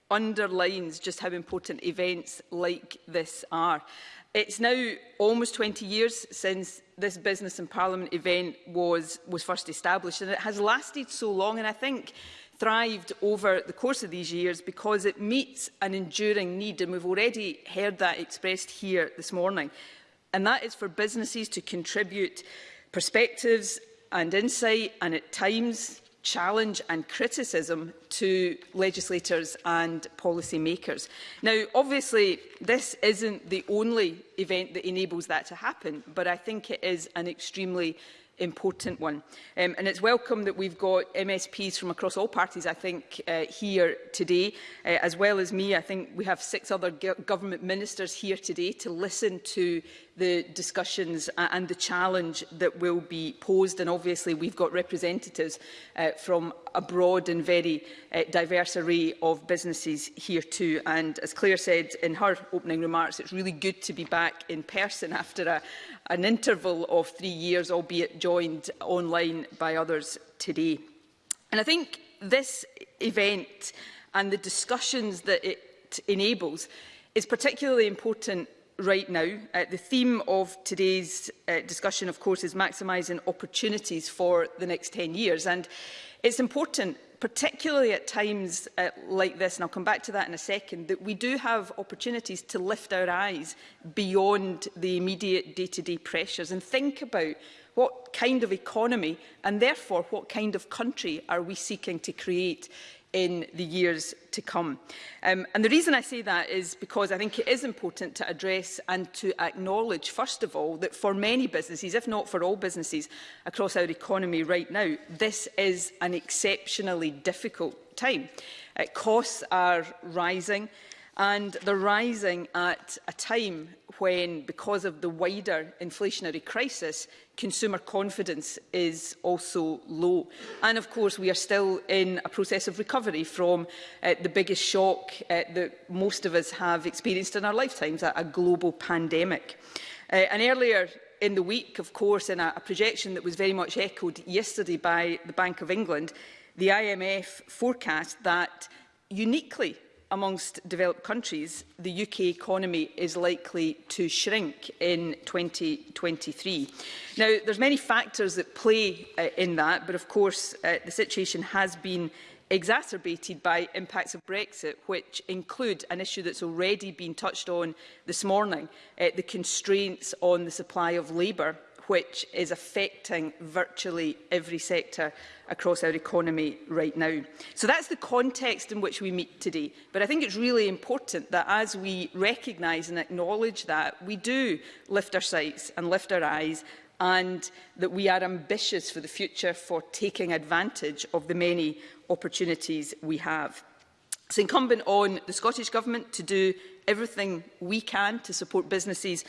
underlines just how important events like this are. It's now almost 20 years since this Business in Parliament event was, was first established and it has lasted so long and I think thrived over the course of these years because it meets an enduring need and we've already heard that expressed here this morning. And that is for businesses to contribute perspectives and insight and at times challenge and criticism to legislators and policy makers. Now, obviously, this isn't the only event that enables that to happen, but I think it is an extremely important one. Um, and it's welcome that we've got MSPs from across all parties, I think, uh, here today, uh, as well as me. I think we have six other government ministers here today to listen to the discussions uh, and the challenge that will be posed. And obviously we've got representatives uh, from a broad and very uh, diverse array of businesses here too. And as Claire said in her opening remarks, it's really good to be back in person after a, an interval of three years, albeit joined online by others today. And I think this event and the discussions that it enables is particularly important right now. Uh, the theme of today's uh, discussion, of course, is maximising opportunities for the next 10 years. And it's important, particularly at times uh, like this, and I'll come back to that in a second, that we do have opportunities to lift our eyes beyond the immediate day-to-day -day pressures and think about what kind of economy and therefore what kind of country are we seeking to create in the years to come. Um, and the reason I say that is because I think it is important to address and to acknowledge, first of all, that for many businesses, if not for all businesses across our economy right now, this is an exceptionally difficult time. Uh, costs are rising and they're rising at a time when, because of the wider inflationary crisis, consumer confidence is also low. And of course, we are still in a process of recovery from uh, the biggest shock uh, that most of us have experienced in our lifetimes, a, a global pandemic. Uh, and earlier in the week, of course, in a, a projection that was very much echoed yesterday by the Bank of England, the IMF forecast that uniquely amongst developed countries, the UK economy is likely to shrink in 2023. Now, there's many factors that play uh, in that, but of course uh, the situation has been exacerbated by impacts of Brexit, which include an issue that's already been touched on this morning, uh, the constraints on the supply of labour which is affecting virtually every sector across our economy right now. So that's the context in which we meet today. But I think it's really important that as we recognise and acknowledge that, we do lift our sights and lift our eyes and that we are ambitious for the future for taking advantage of the many opportunities we have. It's incumbent on the Scottish Government to do everything we can to support businesses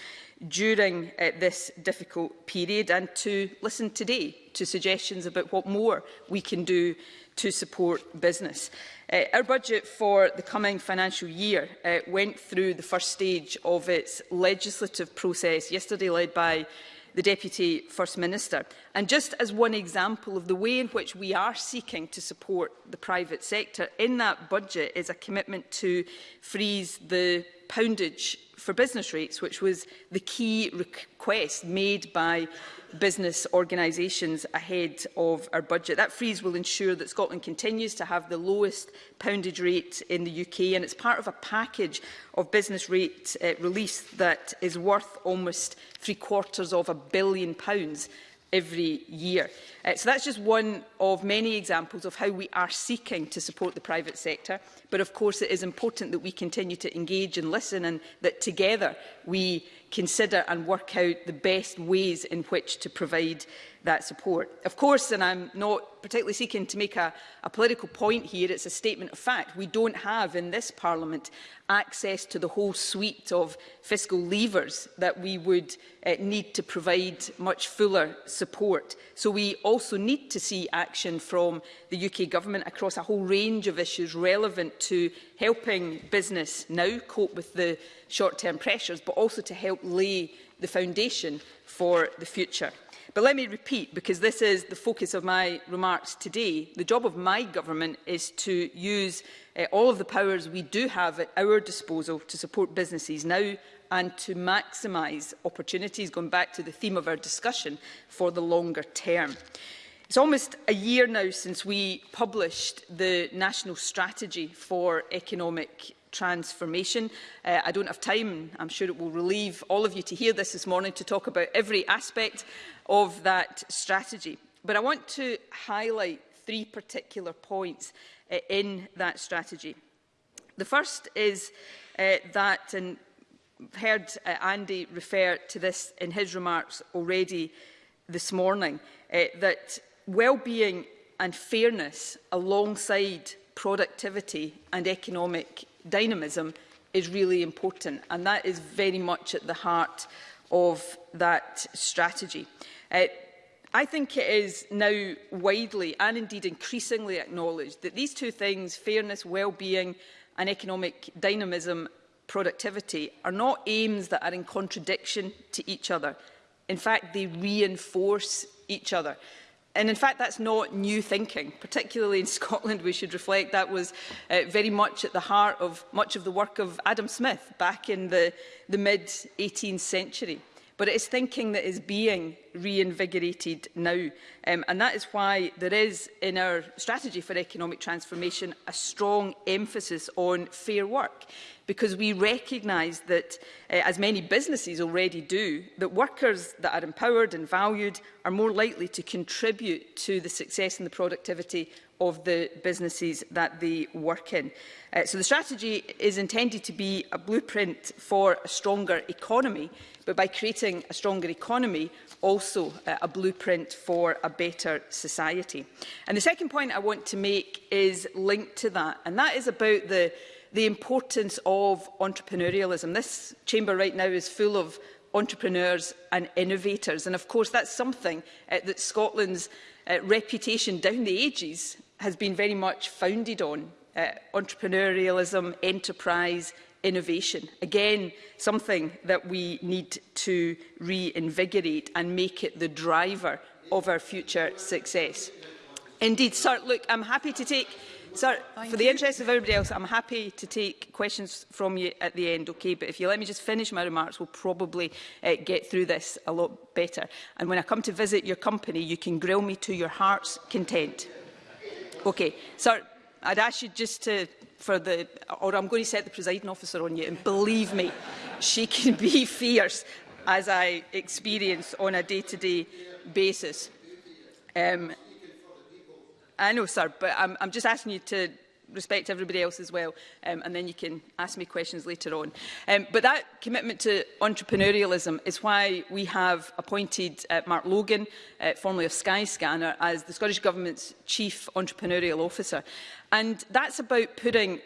during uh, this difficult period and to listen today to suggestions about what more we can do to support business. Uh, our budget for the coming financial year uh, went through the first stage of its legislative process yesterday led by the Deputy First Minister. And just as one example of the way in which we are seeking to support the private sector, in that budget is a commitment to freeze the poundage for business rates, which was the key request made by business organisations ahead of our budget. That freeze will ensure that Scotland continues to have the lowest poundage rate in the UK and it's part of a package of business rate uh, release that is worth almost three quarters of a billion pounds every year. Uh, so that's just one of many examples of how we are seeking to support the private sector. But of course, it is important that we continue to engage and listen and that together we consider and work out the best ways in which to provide that support. Of course, and I'm not particularly seeking to make a, a political point here, it's a statement of fact. We don't have in this Parliament access to the whole suite of fiscal levers that we would uh, need to provide much fuller support. So we also need to see action from the UK Government across a whole range of issues relevant to helping business now cope with the short-term pressures, but also to help lay the foundation for the future. But let me repeat, because this is the focus of my remarks today, the job of my government is to use uh, all of the powers we do have at our disposal to support businesses now and to maximise opportunities, going back to the theme of our discussion, for the longer term. It's almost a year now since we published the National Strategy for Economic transformation. Uh, I don't have time, I'm sure it will relieve all of you to hear this this morning, to talk about every aspect of that strategy. But I want to highlight three particular points uh, in that strategy. The first is uh, that, and heard uh, Andy refer to this in his remarks already this morning, uh, that well-being and fairness alongside productivity and economic dynamism is really important. And that is very much at the heart of that strategy. Uh, I think it is now widely and indeed increasingly acknowledged that these two things, fairness, well-being and economic dynamism, productivity, are not aims that are in contradiction to each other. In fact, they reinforce each other. And in fact, that's not new thinking. Particularly in Scotland, we should reflect that was uh, very much at the heart of much of the work of Adam Smith back in the, the mid-18th century but it is thinking that is being reinvigorated now. Um, and that is why there is, in our strategy for economic transformation, a strong emphasis on fair work, because we recognise that, uh, as many businesses already do, that workers that are empowered and valued are more likely to contribute to the success and the productivity of the businesses that they work in. Uh, so the strategy is intended to be a blueprint for a stronger economy, but by creating a stronger economy, also uh, a blueprint for a better society. And the second point I want to make is linked to that, and that is about the, the importance of entrepreneurialism. This chamber right now is full of entrepreneurs and innovators. And of course, that's something uh, that Scotland's uh, reputation down the ages has been very much founded on uh, entrepreneurialism, enterprise, innovation. Again, something that we need to reinvigorate and make it the driver of our future success. Indeed, sir, look, I'm happy to take... Sir, Thank for the interest of everybody else, I'm happy to take questions from you at the end, okay? But if you let me just finish my remarks, we'll probably uh, get through this a lot better. And when I come to visit your company, you can grill me to your heart's content. Okay, sir, I'd ask you just to, for the, or I'm going to set the presiding officer on you, and believe me, she can be fierce, as I experience on a day-to-day -day basis. Um, I know, sir, but I'm, I'm just asking you to respect everybody else as well, um, and then you can ask me questions later on. Um, but that commitment to entrepreneurialism is why we have appointed uh, Mark Logan, uh, formerly of Skyscanner, as the Scottish Government's Chief Entrepreneurial Officer. And that's about putting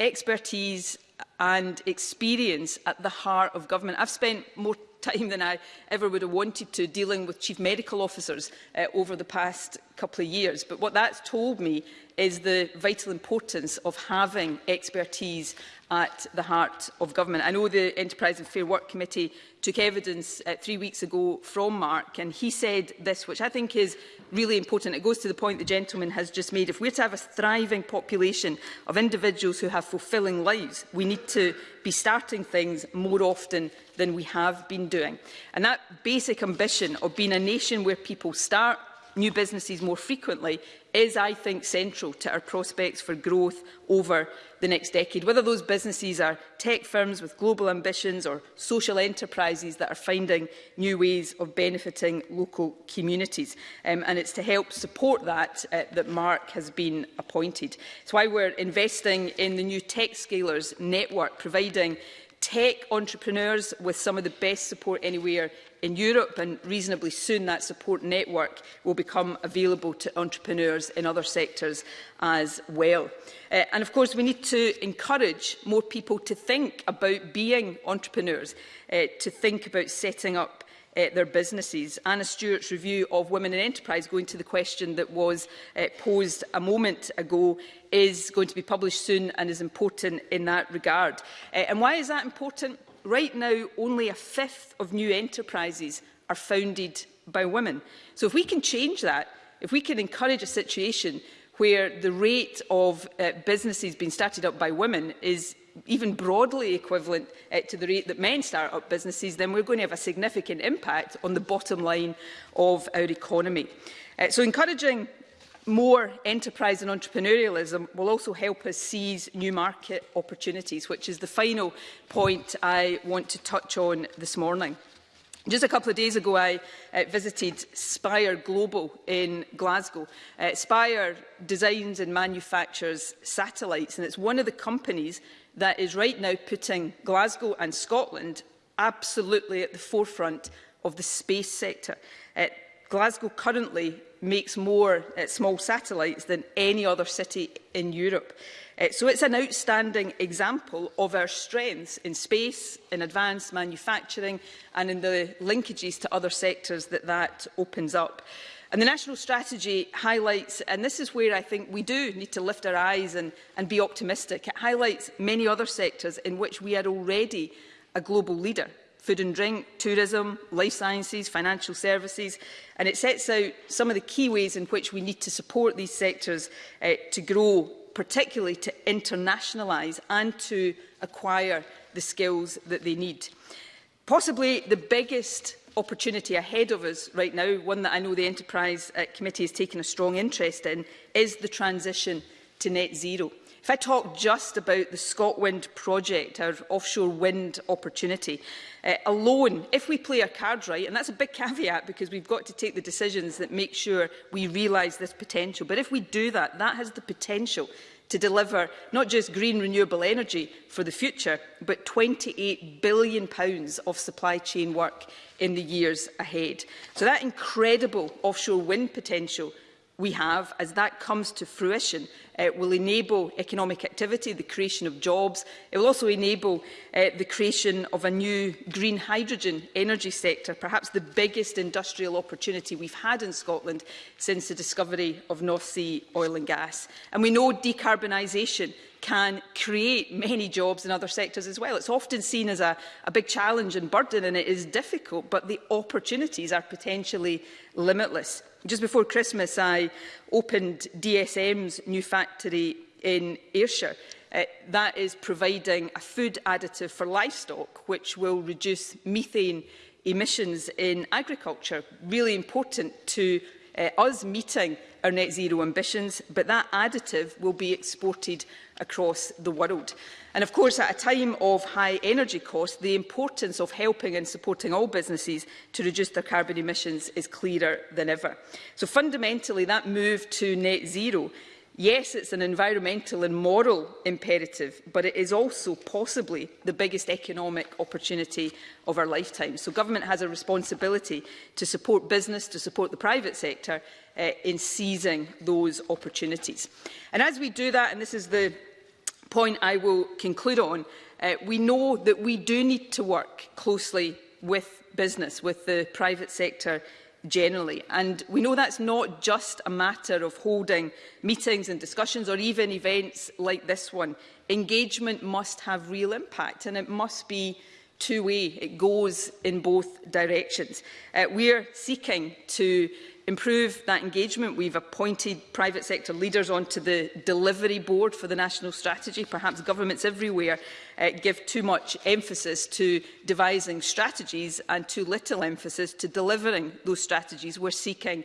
expertise and experience at the heart of government. I've spent more time than I ever would have wanted to dealing with chief medical officers uh, over the past couple of years. But what that's told me is the vital importance of having expertise at the heart of government. I know the Enterprise and Fair Work Committee took evidence uh, three weeks ago from Mark, and he said this, which I think is really important. It goes to the point the gentleman has just made. If we're to have a thriving population of individuals who have fulfilling lives, we need to be starting things more often than we have been doing. And that basic ambition of being a nation where people start, new businesses more frequently is, I think, central to our prospects for growth over the next decade. Whether those businesses are tech firms with global ambitions or social enterprises that are finding new ways of benefiting local communities. Um, and it's to help support that uh, that Mark has been appointed. It's why we're investing in the new tech scalers network, providing tech entrepreneurs with some of the best support anywhere in Europe and reasonably soon that support network will become available to entrepreneurs in other sectors as well. Uh, and of course we need to encourage more people to think about being entrepreneurs, uh, to think about setting up uh, their businesses. Anna Stewart's review of women in enterprise, going to the question that was uh, posed a moment ago, is going to be published soon and is important in that regard. Uh, and why is that important? Right now, only a fifth of new enterprises are founded by women. So if we can change that, if we can encourage a situation where the rate of uh, businesses being started up by women is even broadly equivalent uh, to the rate that men start up businesses, then we're going to have a significant impact on the bottom line of our economy. Uh, so encouraging more enterprise and entrepreneurialism will also help us seize new market opportunities, which is the final point I want to touch on this morning. Just a couple of days ago, I uh, visited Spire Global in Glasgow. Uh, Spire designs and manufactures satellites, and it's one of the companies that is right now putting Glasgow and Scotland absolutely at the forefront of the space sector. Uh, Glasgow currently makes more uh, small satellites than any other city in Europe. Uh, so it's an outstanding example of our strengths in space, in advanced manufacturing and in the linkages to other sectors that that opens up. And the national strategy highlights, and this is where I think we do need to lift our eyes and, and be optimistic, it highlights many other sectors in which we are already a global leader food and drink, tourism, life sciences, financial services, and it sets out some of the key ways in which we need to support these sectors uh, to grow, particularly to internationalise and to acquire the skills that they need. Possibly the biggest opportunity ahead of us right now, one that I know the Enterprise uh, Committee has taken a strong interest in, is the transition to net zero. If I talk just about the ScotWind project, our offshore wind opportunity, uh, alone, if we play our cards right, and that's a big caveat because we've got to take the decisions that make sure we realise this potential, but if we do that, that has the potential to deliver not just green renewable energy for the future, but £28 billion pounds of supply chain work in the years ahead. So that incredible offshore wind potential we have, as that comes to fruition, uh, will enable economic activity, the creation of jobs. It will also enable uh, the creation of a new green hydrogen energy sector, perhaps the biggest industrial opportunity we've had in Scotland since the discovery of North Sea oil and gas. And we know decarbonisation can create many jobs in other sectors as well. It's often seen as a, a big challenge and burden and it is difficult, but the opportunities are potentially limitless. Just before Christmas, I opened DSM's new factory in Ayrshire. Uh, that is providing a food additive for livestock, which will reduce methane emissions in agriculture. Really important to uh, us meeting our net zero ambitions, but that additive will be exported across the world. And of course, at a time of high energy costs, the importance of helping and supporting all businesses to reduce their carbon emissions is clearer than ever. So fundamentally, that move to net zero Yes, it's an environmental and moral imperative, but it is also possibly the biggest economic opportunity of our lifetime. So government has a responsibility to support business, to support the private sector uh, in seizing those opportunities. And as we do that, and this is the point I will conclude on, uh, we know that we do need to work closely with business, with the private sector generally. And we know that's not just a matter of holding meetings and discussions or even events like this one. Engagement must have real impact and it must be two-way. It goes in both directions. Uh, we're seeking to improve that engagement. We've appointed private sector leaders onto the delivery board for the national strategy. Perhaps governments everywhere uh, give too much emphasis to devising strategies and too little emphasis to delivering those strategies. We're seeking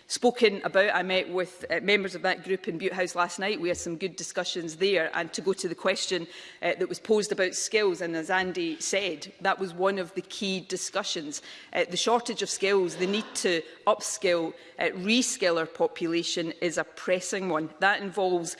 spoken about. I met with uh, members of that group in Butte House last night. We had some good discussions there. And to go to the question uh, that was posed about skills, and as Andy said, that was one of the key discussions. Uh, the shortage of skills, the need to upskill, uh, reskill our population is a pressing one. That involves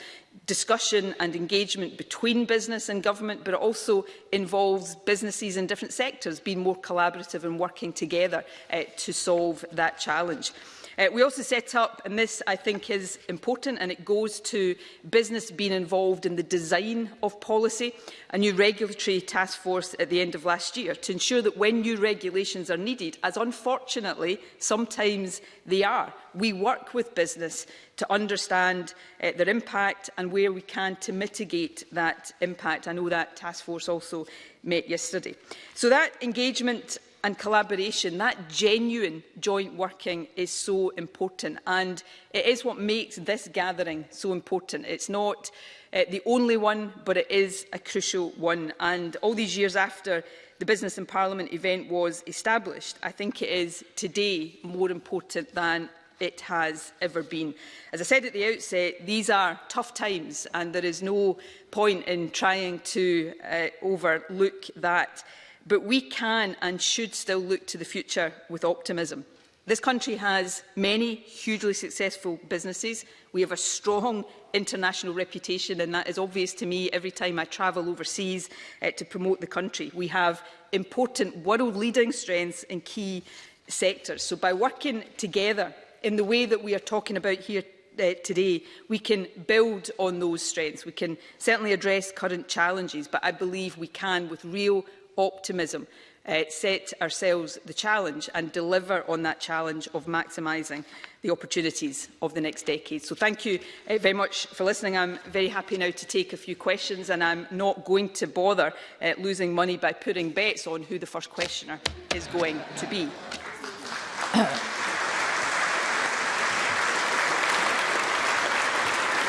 discussion and engagement between business and government, but it also involves businesses in different sectors being more collaborative and working together uh, to solve that challenge. Uh, we also set up, and this I think is important, and it goes to business being involved in the design of policy, a new regulatory task force at the end of last year to ensure that when new regulations are needed, as unfortunately sometimes they are, we work with business to understand uh, their impact and where we can to mitigate that impact. I know that task force also met yesterday. So that engagement and collaboration, that genuine joint working is so important. And it is what makes this gathering so important. It's not uh, the only one, but it is a crucial one. And all these years after the Business and Parliament event was established, I think it is today more important than it has ever been. As I said at the outset, these are tough times and there is no point in trying to uh, overlook that but we can and should still look to the future with optimism. This country has many hugely successful businesses. We have a strong international reputation and that is obvious to me every time I travel overseas uh, to promote the country. We have important world-leading strengths in key sectors. So by working together in the way that we are talking about here uh, today, we can build on those strengths. We can certainly address current challenges, but I believe we can, with real optimism, uh, set ourselves the challenge and deliver on that challenge of maximising the opportunities of the next decade. So thank you uh, very much for listening. I'm very happy now to take a few questions and I'm not going to bother uh, losing money by putting bets on who the first questioner is going to be.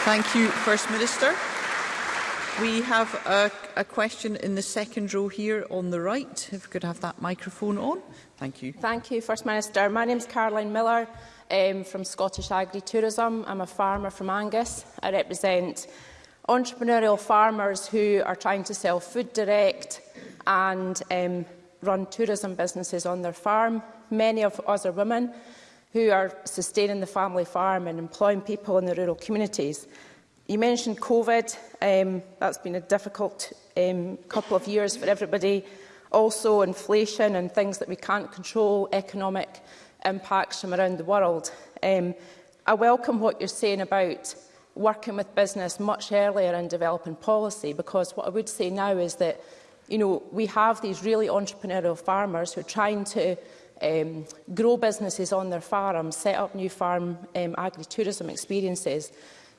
Thank you, First Minister. We have a, a question in the second row here on the right. If we could have that microphone on. Thank you. Thank you, First Minister. My name is Caroline Miller um, from Scottish Agri-Tourism. I'm a farmer from Angus. I represent entrepreneurial farmers who are trying to sell food direct and um, run tourism businesses on their farm. Many of us are women who are sustaining the family farm and employing people in the rural communities. You mentioned COVID. Um, that's been a difficult um, couple of years for everybody. Also inflation and things that we can't control, economic impacts from around the world. Um, I welcome what you're saying about working with business much earlier in developing policy because what I would say now is that you know, we have these really entrepreneurial farmers who are trying to um, grow businesses on their farms, set up new farm um, agritourism experiences.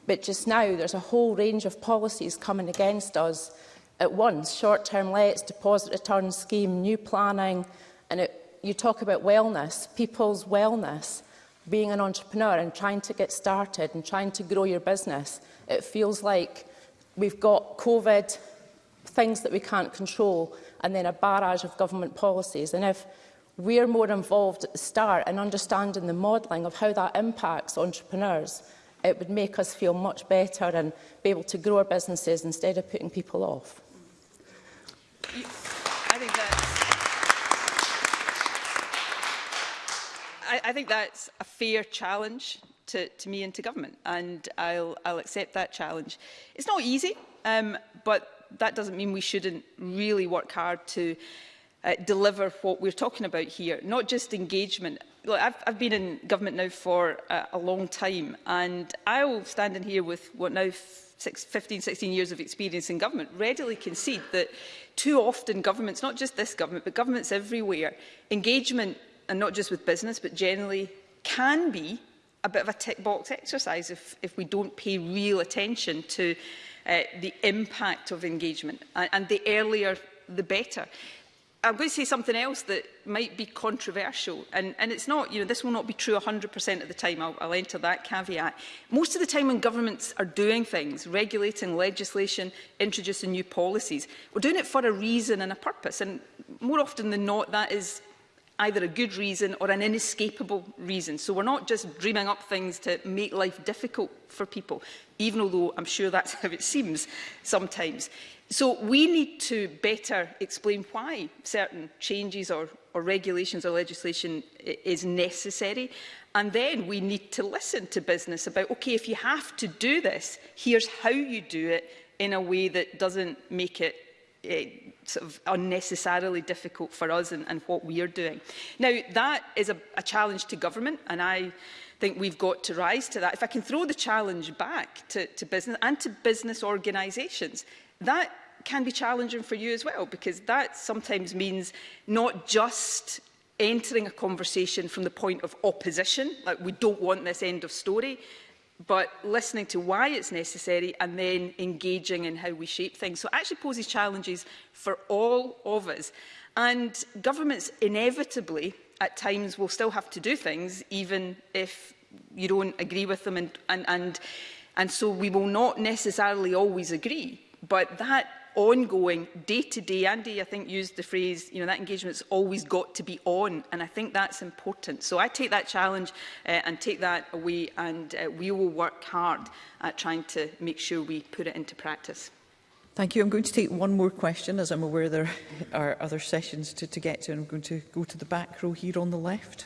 But just now, there's a whole range of policies coming against us at once. Short-term lets, deposit return scheme, new planning. And it, you talk about wellness, people's wellness, being an entrepreneur and trying to get started and trying to grow your business. It feels like we've got COVID, things that we can't control, and then a barrage of government policies. And if we're more involved at the start and understanding the modelling of how that impacts entrepreneurs, it would make us feel much better and be able to grow our businesses instead of putting people off. I think that's, I, I think that's a fair challenge to, to me and to government, and I'll, I'll accept that challenge. It's not easy, um, but that doesn't mean we shouldn't really work hard to uh, deliver what we're talking about here, not just engagement Look, I've, I've been in government now for a, uh, a long time, and will stand in here with what now six, 15, 16 years of experience in government, readily concede that too often governments, not just this government, but governments everywhere, engagement, and not just with business, but generally, can be a bit of a tick box exercise if, if we don't pay real attention to uh, the impact of engagement. And, and the earlier, the better. I'm going to say something else that might be controversial, and, and it's not, you know, this will not be true 100% of the time, I'll, I'll enter that caveat. Most of the time when governments are doing things, regulating legislation, introducing new policies, we're doing it for a reason and a purpose, and more often than not, that is either a good reason or an inescapable reason. So we're not just dreaming up things to make life difficult for people, even although I'm sure that's how it seems sometimes. So we need to better explain why certain changes or, or regulations or legislation is necessary. And then we need to listen to business about, OK, if you have to do this, here's how you do it in a way that doesn't make it sort of unnecessarily difficult for us and, and what we are doing. Now, that is a, a challenge to government, and I think we've got to rise to that. If I can throw the challenge back to, to business and to business organisations, that can be challenging for you as well, because that sometimes means not just entering a conversation from the point of opposition, like we don't want this end of story, but listening to why it's necessary and then engaging in how we shape things. So it actually poses challenges for all of us. And governments inevitably at times will still have to do things even if you don't agree with them and, and, and, and so we will not necessarily always agree. But that ongoing, day-to-day, -day, Andy, I think, used the phrase, you know, that engagement's always got to be on, and I think that's important. So I take that challenge uh, and take that away, and uh, we will work hard at trying to make sure we put it into practice. Thank you. I'm going to take one more question, as I'm aware there are other sessions to, to get to. I'm going to go to the back row here on the left.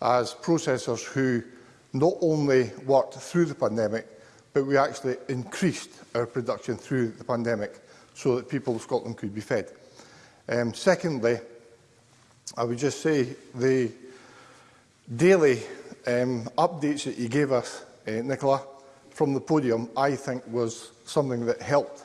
as processors who not only worked through the pandemic, but we actually increased our production through the pandemic so that people of Scotland could be fed. Um, secondly, I would just say the daily um, updates that you gave us, uh, Nicola, from the podium, I think was something that helped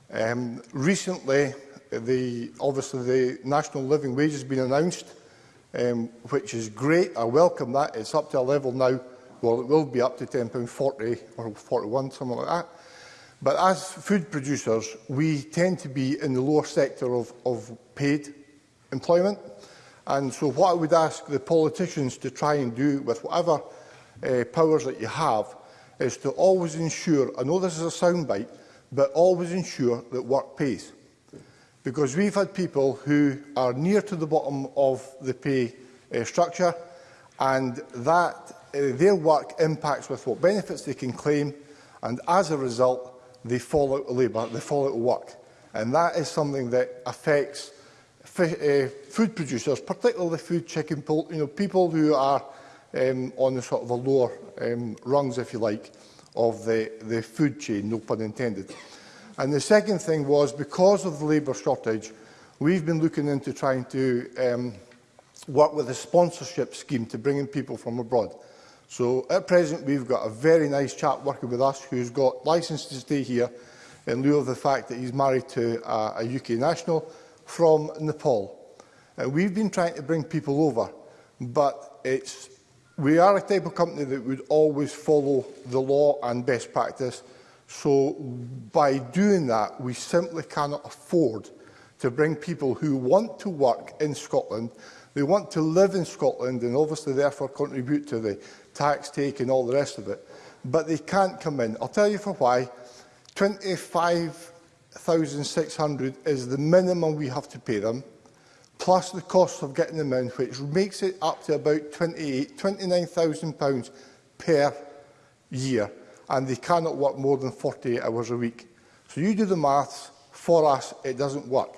Um, recently, the, obviously the national living wage has been announced, um, which is great. I welcome that. It's up to a level now, well, it will be up to £10.40 or 41, something like that. But as food producers, we tend to be in the lower sector of, of paid employment. And so what I would ask the politicians to try and do with whatever uh, powers that you have is to always ensure, I know this is a soundbite, but always ensure that work pays. Because we've had people who are near to the bottom of the pay uh, structure and that uh, their work impacts with what benefits they can claim and as a result they fall out of labour, they fall out of work. And that is something that affects uh, food producers, particularly food chicken poultry, you know, people who are um, on the sort of the lower um, rungs, if you like, of the, the food chain, no pun intended. And the second thing was, because of the labour shortage, we've been looking into trying to um, work with a sponsorship scheme to bring in people from abroad. So at present, we've got a very nice chap working with us who's got licence to stay here in lieu of the fact that he's married to a, a UK national from Nepal. Uh, we've been trying to bring people over, but it's, we are a type of company that would always follow the law and best practice. So by doing that, we simply cannot afford to bring people who want to work in Scotland, they want to live in Scotland and obviously therefore contribute to the tax take and all the rest of it, but they can't come in. I'll tell you for why. 25 1,600 is the minimum we have to pay them, plus the cost of getting them in, which makes it up to about 28, £29,000 per year, and they cannot work more than 48 hours a week. So you do the maths, for us it doesn't work.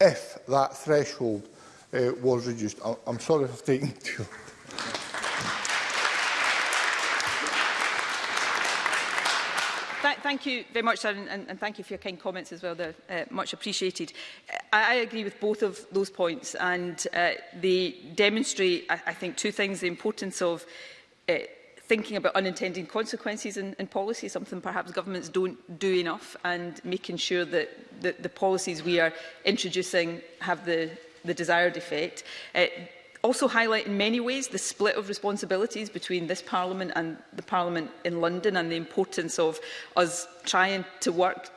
if that threshold uh, was reduced. I'm, I'm sorry if I've taken too long. Th thank you very much, Sharon, and, and thank you for your kind comments as well. They're uh, much appreciated. I, I agree with both of those points, and uh, they demonstrate, I, I think, two things, the importance of uh, thinking about unintended consequences in, in policy, something perhaps governments don't do enough, and making sure that the, the policies we are introducing have the the desired effect. Uh, also highlight in many ways the split of responsibilities between this Parliament and the Parliament in London and the importance of us trying to work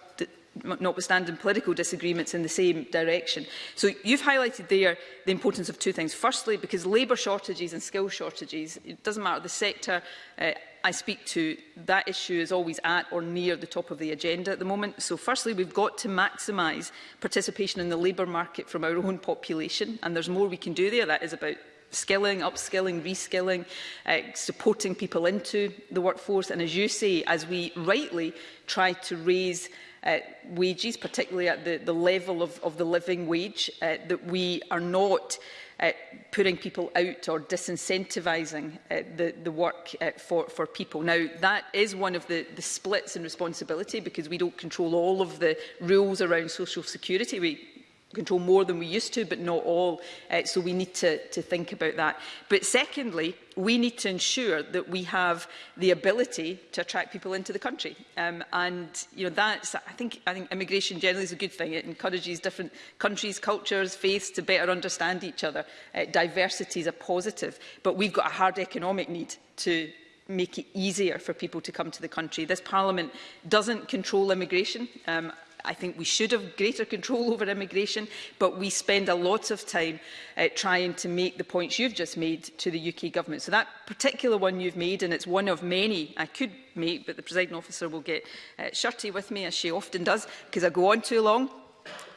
notwithstanding political disagreements in the same direction. So you've highlighted there the importance of two things. Firstly, because labour shortages and skill shortages, it doesn't matter the sector, uh, I speak to, that issue is always at or near the top of the agenda at the moment. So firstly, we've got to maximise participation in the labour market from our own population, and there's more we can do there. That is about skilling, upskilling, reskilling, uh, supporting people into the workforce. And as you say, as we rightly try to raise uh, wages, particularly at the, the level of, of the living wage, uh, that we are not uh, putting people out or disincentivising uh, the, the work uh, for, for people. Now, that is one of the, the splits in responsibility because we don't control all of the rules around social security. We control more than we used to, but not all. Uh, so we need to, to think about that. But secondly, we need to ensure that we have the ability to attract people into the country. Um, and you know, that's, I think, I think immigration generally is a good thing. It encourages different countries, cultures, faiths to better understand each other. Uh, diversity is a positive, but we've got a hard economic need to make it easier for people to come to the country. This Parliament doesn't control immigration. Um, I think we should have greater control over immigration, but we spend a lot of time uh, trying to make the points you've just made to the UK government. So that particular one you've made, and it's one of many I could make, but the presiding officer will get uh, shirty with me, as she often does, because I go on too long.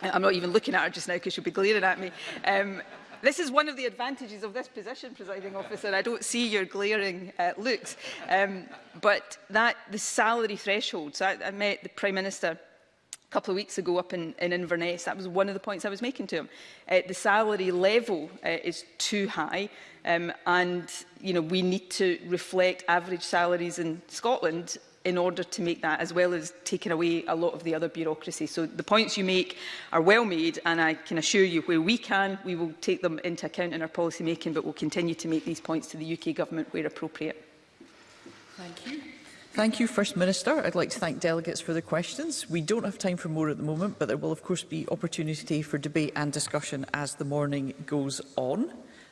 Uh, I'm not even looking at her just now because she'll be glaring at me. Um, this is one of the advantages of this position, presiding officer. I don't see your glaring uh, looks. Um, but that the salary thresholds, I, I met the Prime Minister couple of weeks ago up in, in Inverness. That was one of the points I was making to him. Uh, the salary level uh, is too high um, and you know, we need to reflect average salaries in Scotland in order to make that, as well as taking away a lot of the other bureaucracy. So the points you make are well made, and I can assure you, where we can, we will take them into account in our policy making, but we'll continue to make these points to the UK Government where appropriate. Thank you. Thank you, First Minister. I'd like to thank delegates for their questions. We don't have time for more at the moment, but there will of course be opportunity for debate and discussion as the morning goes on.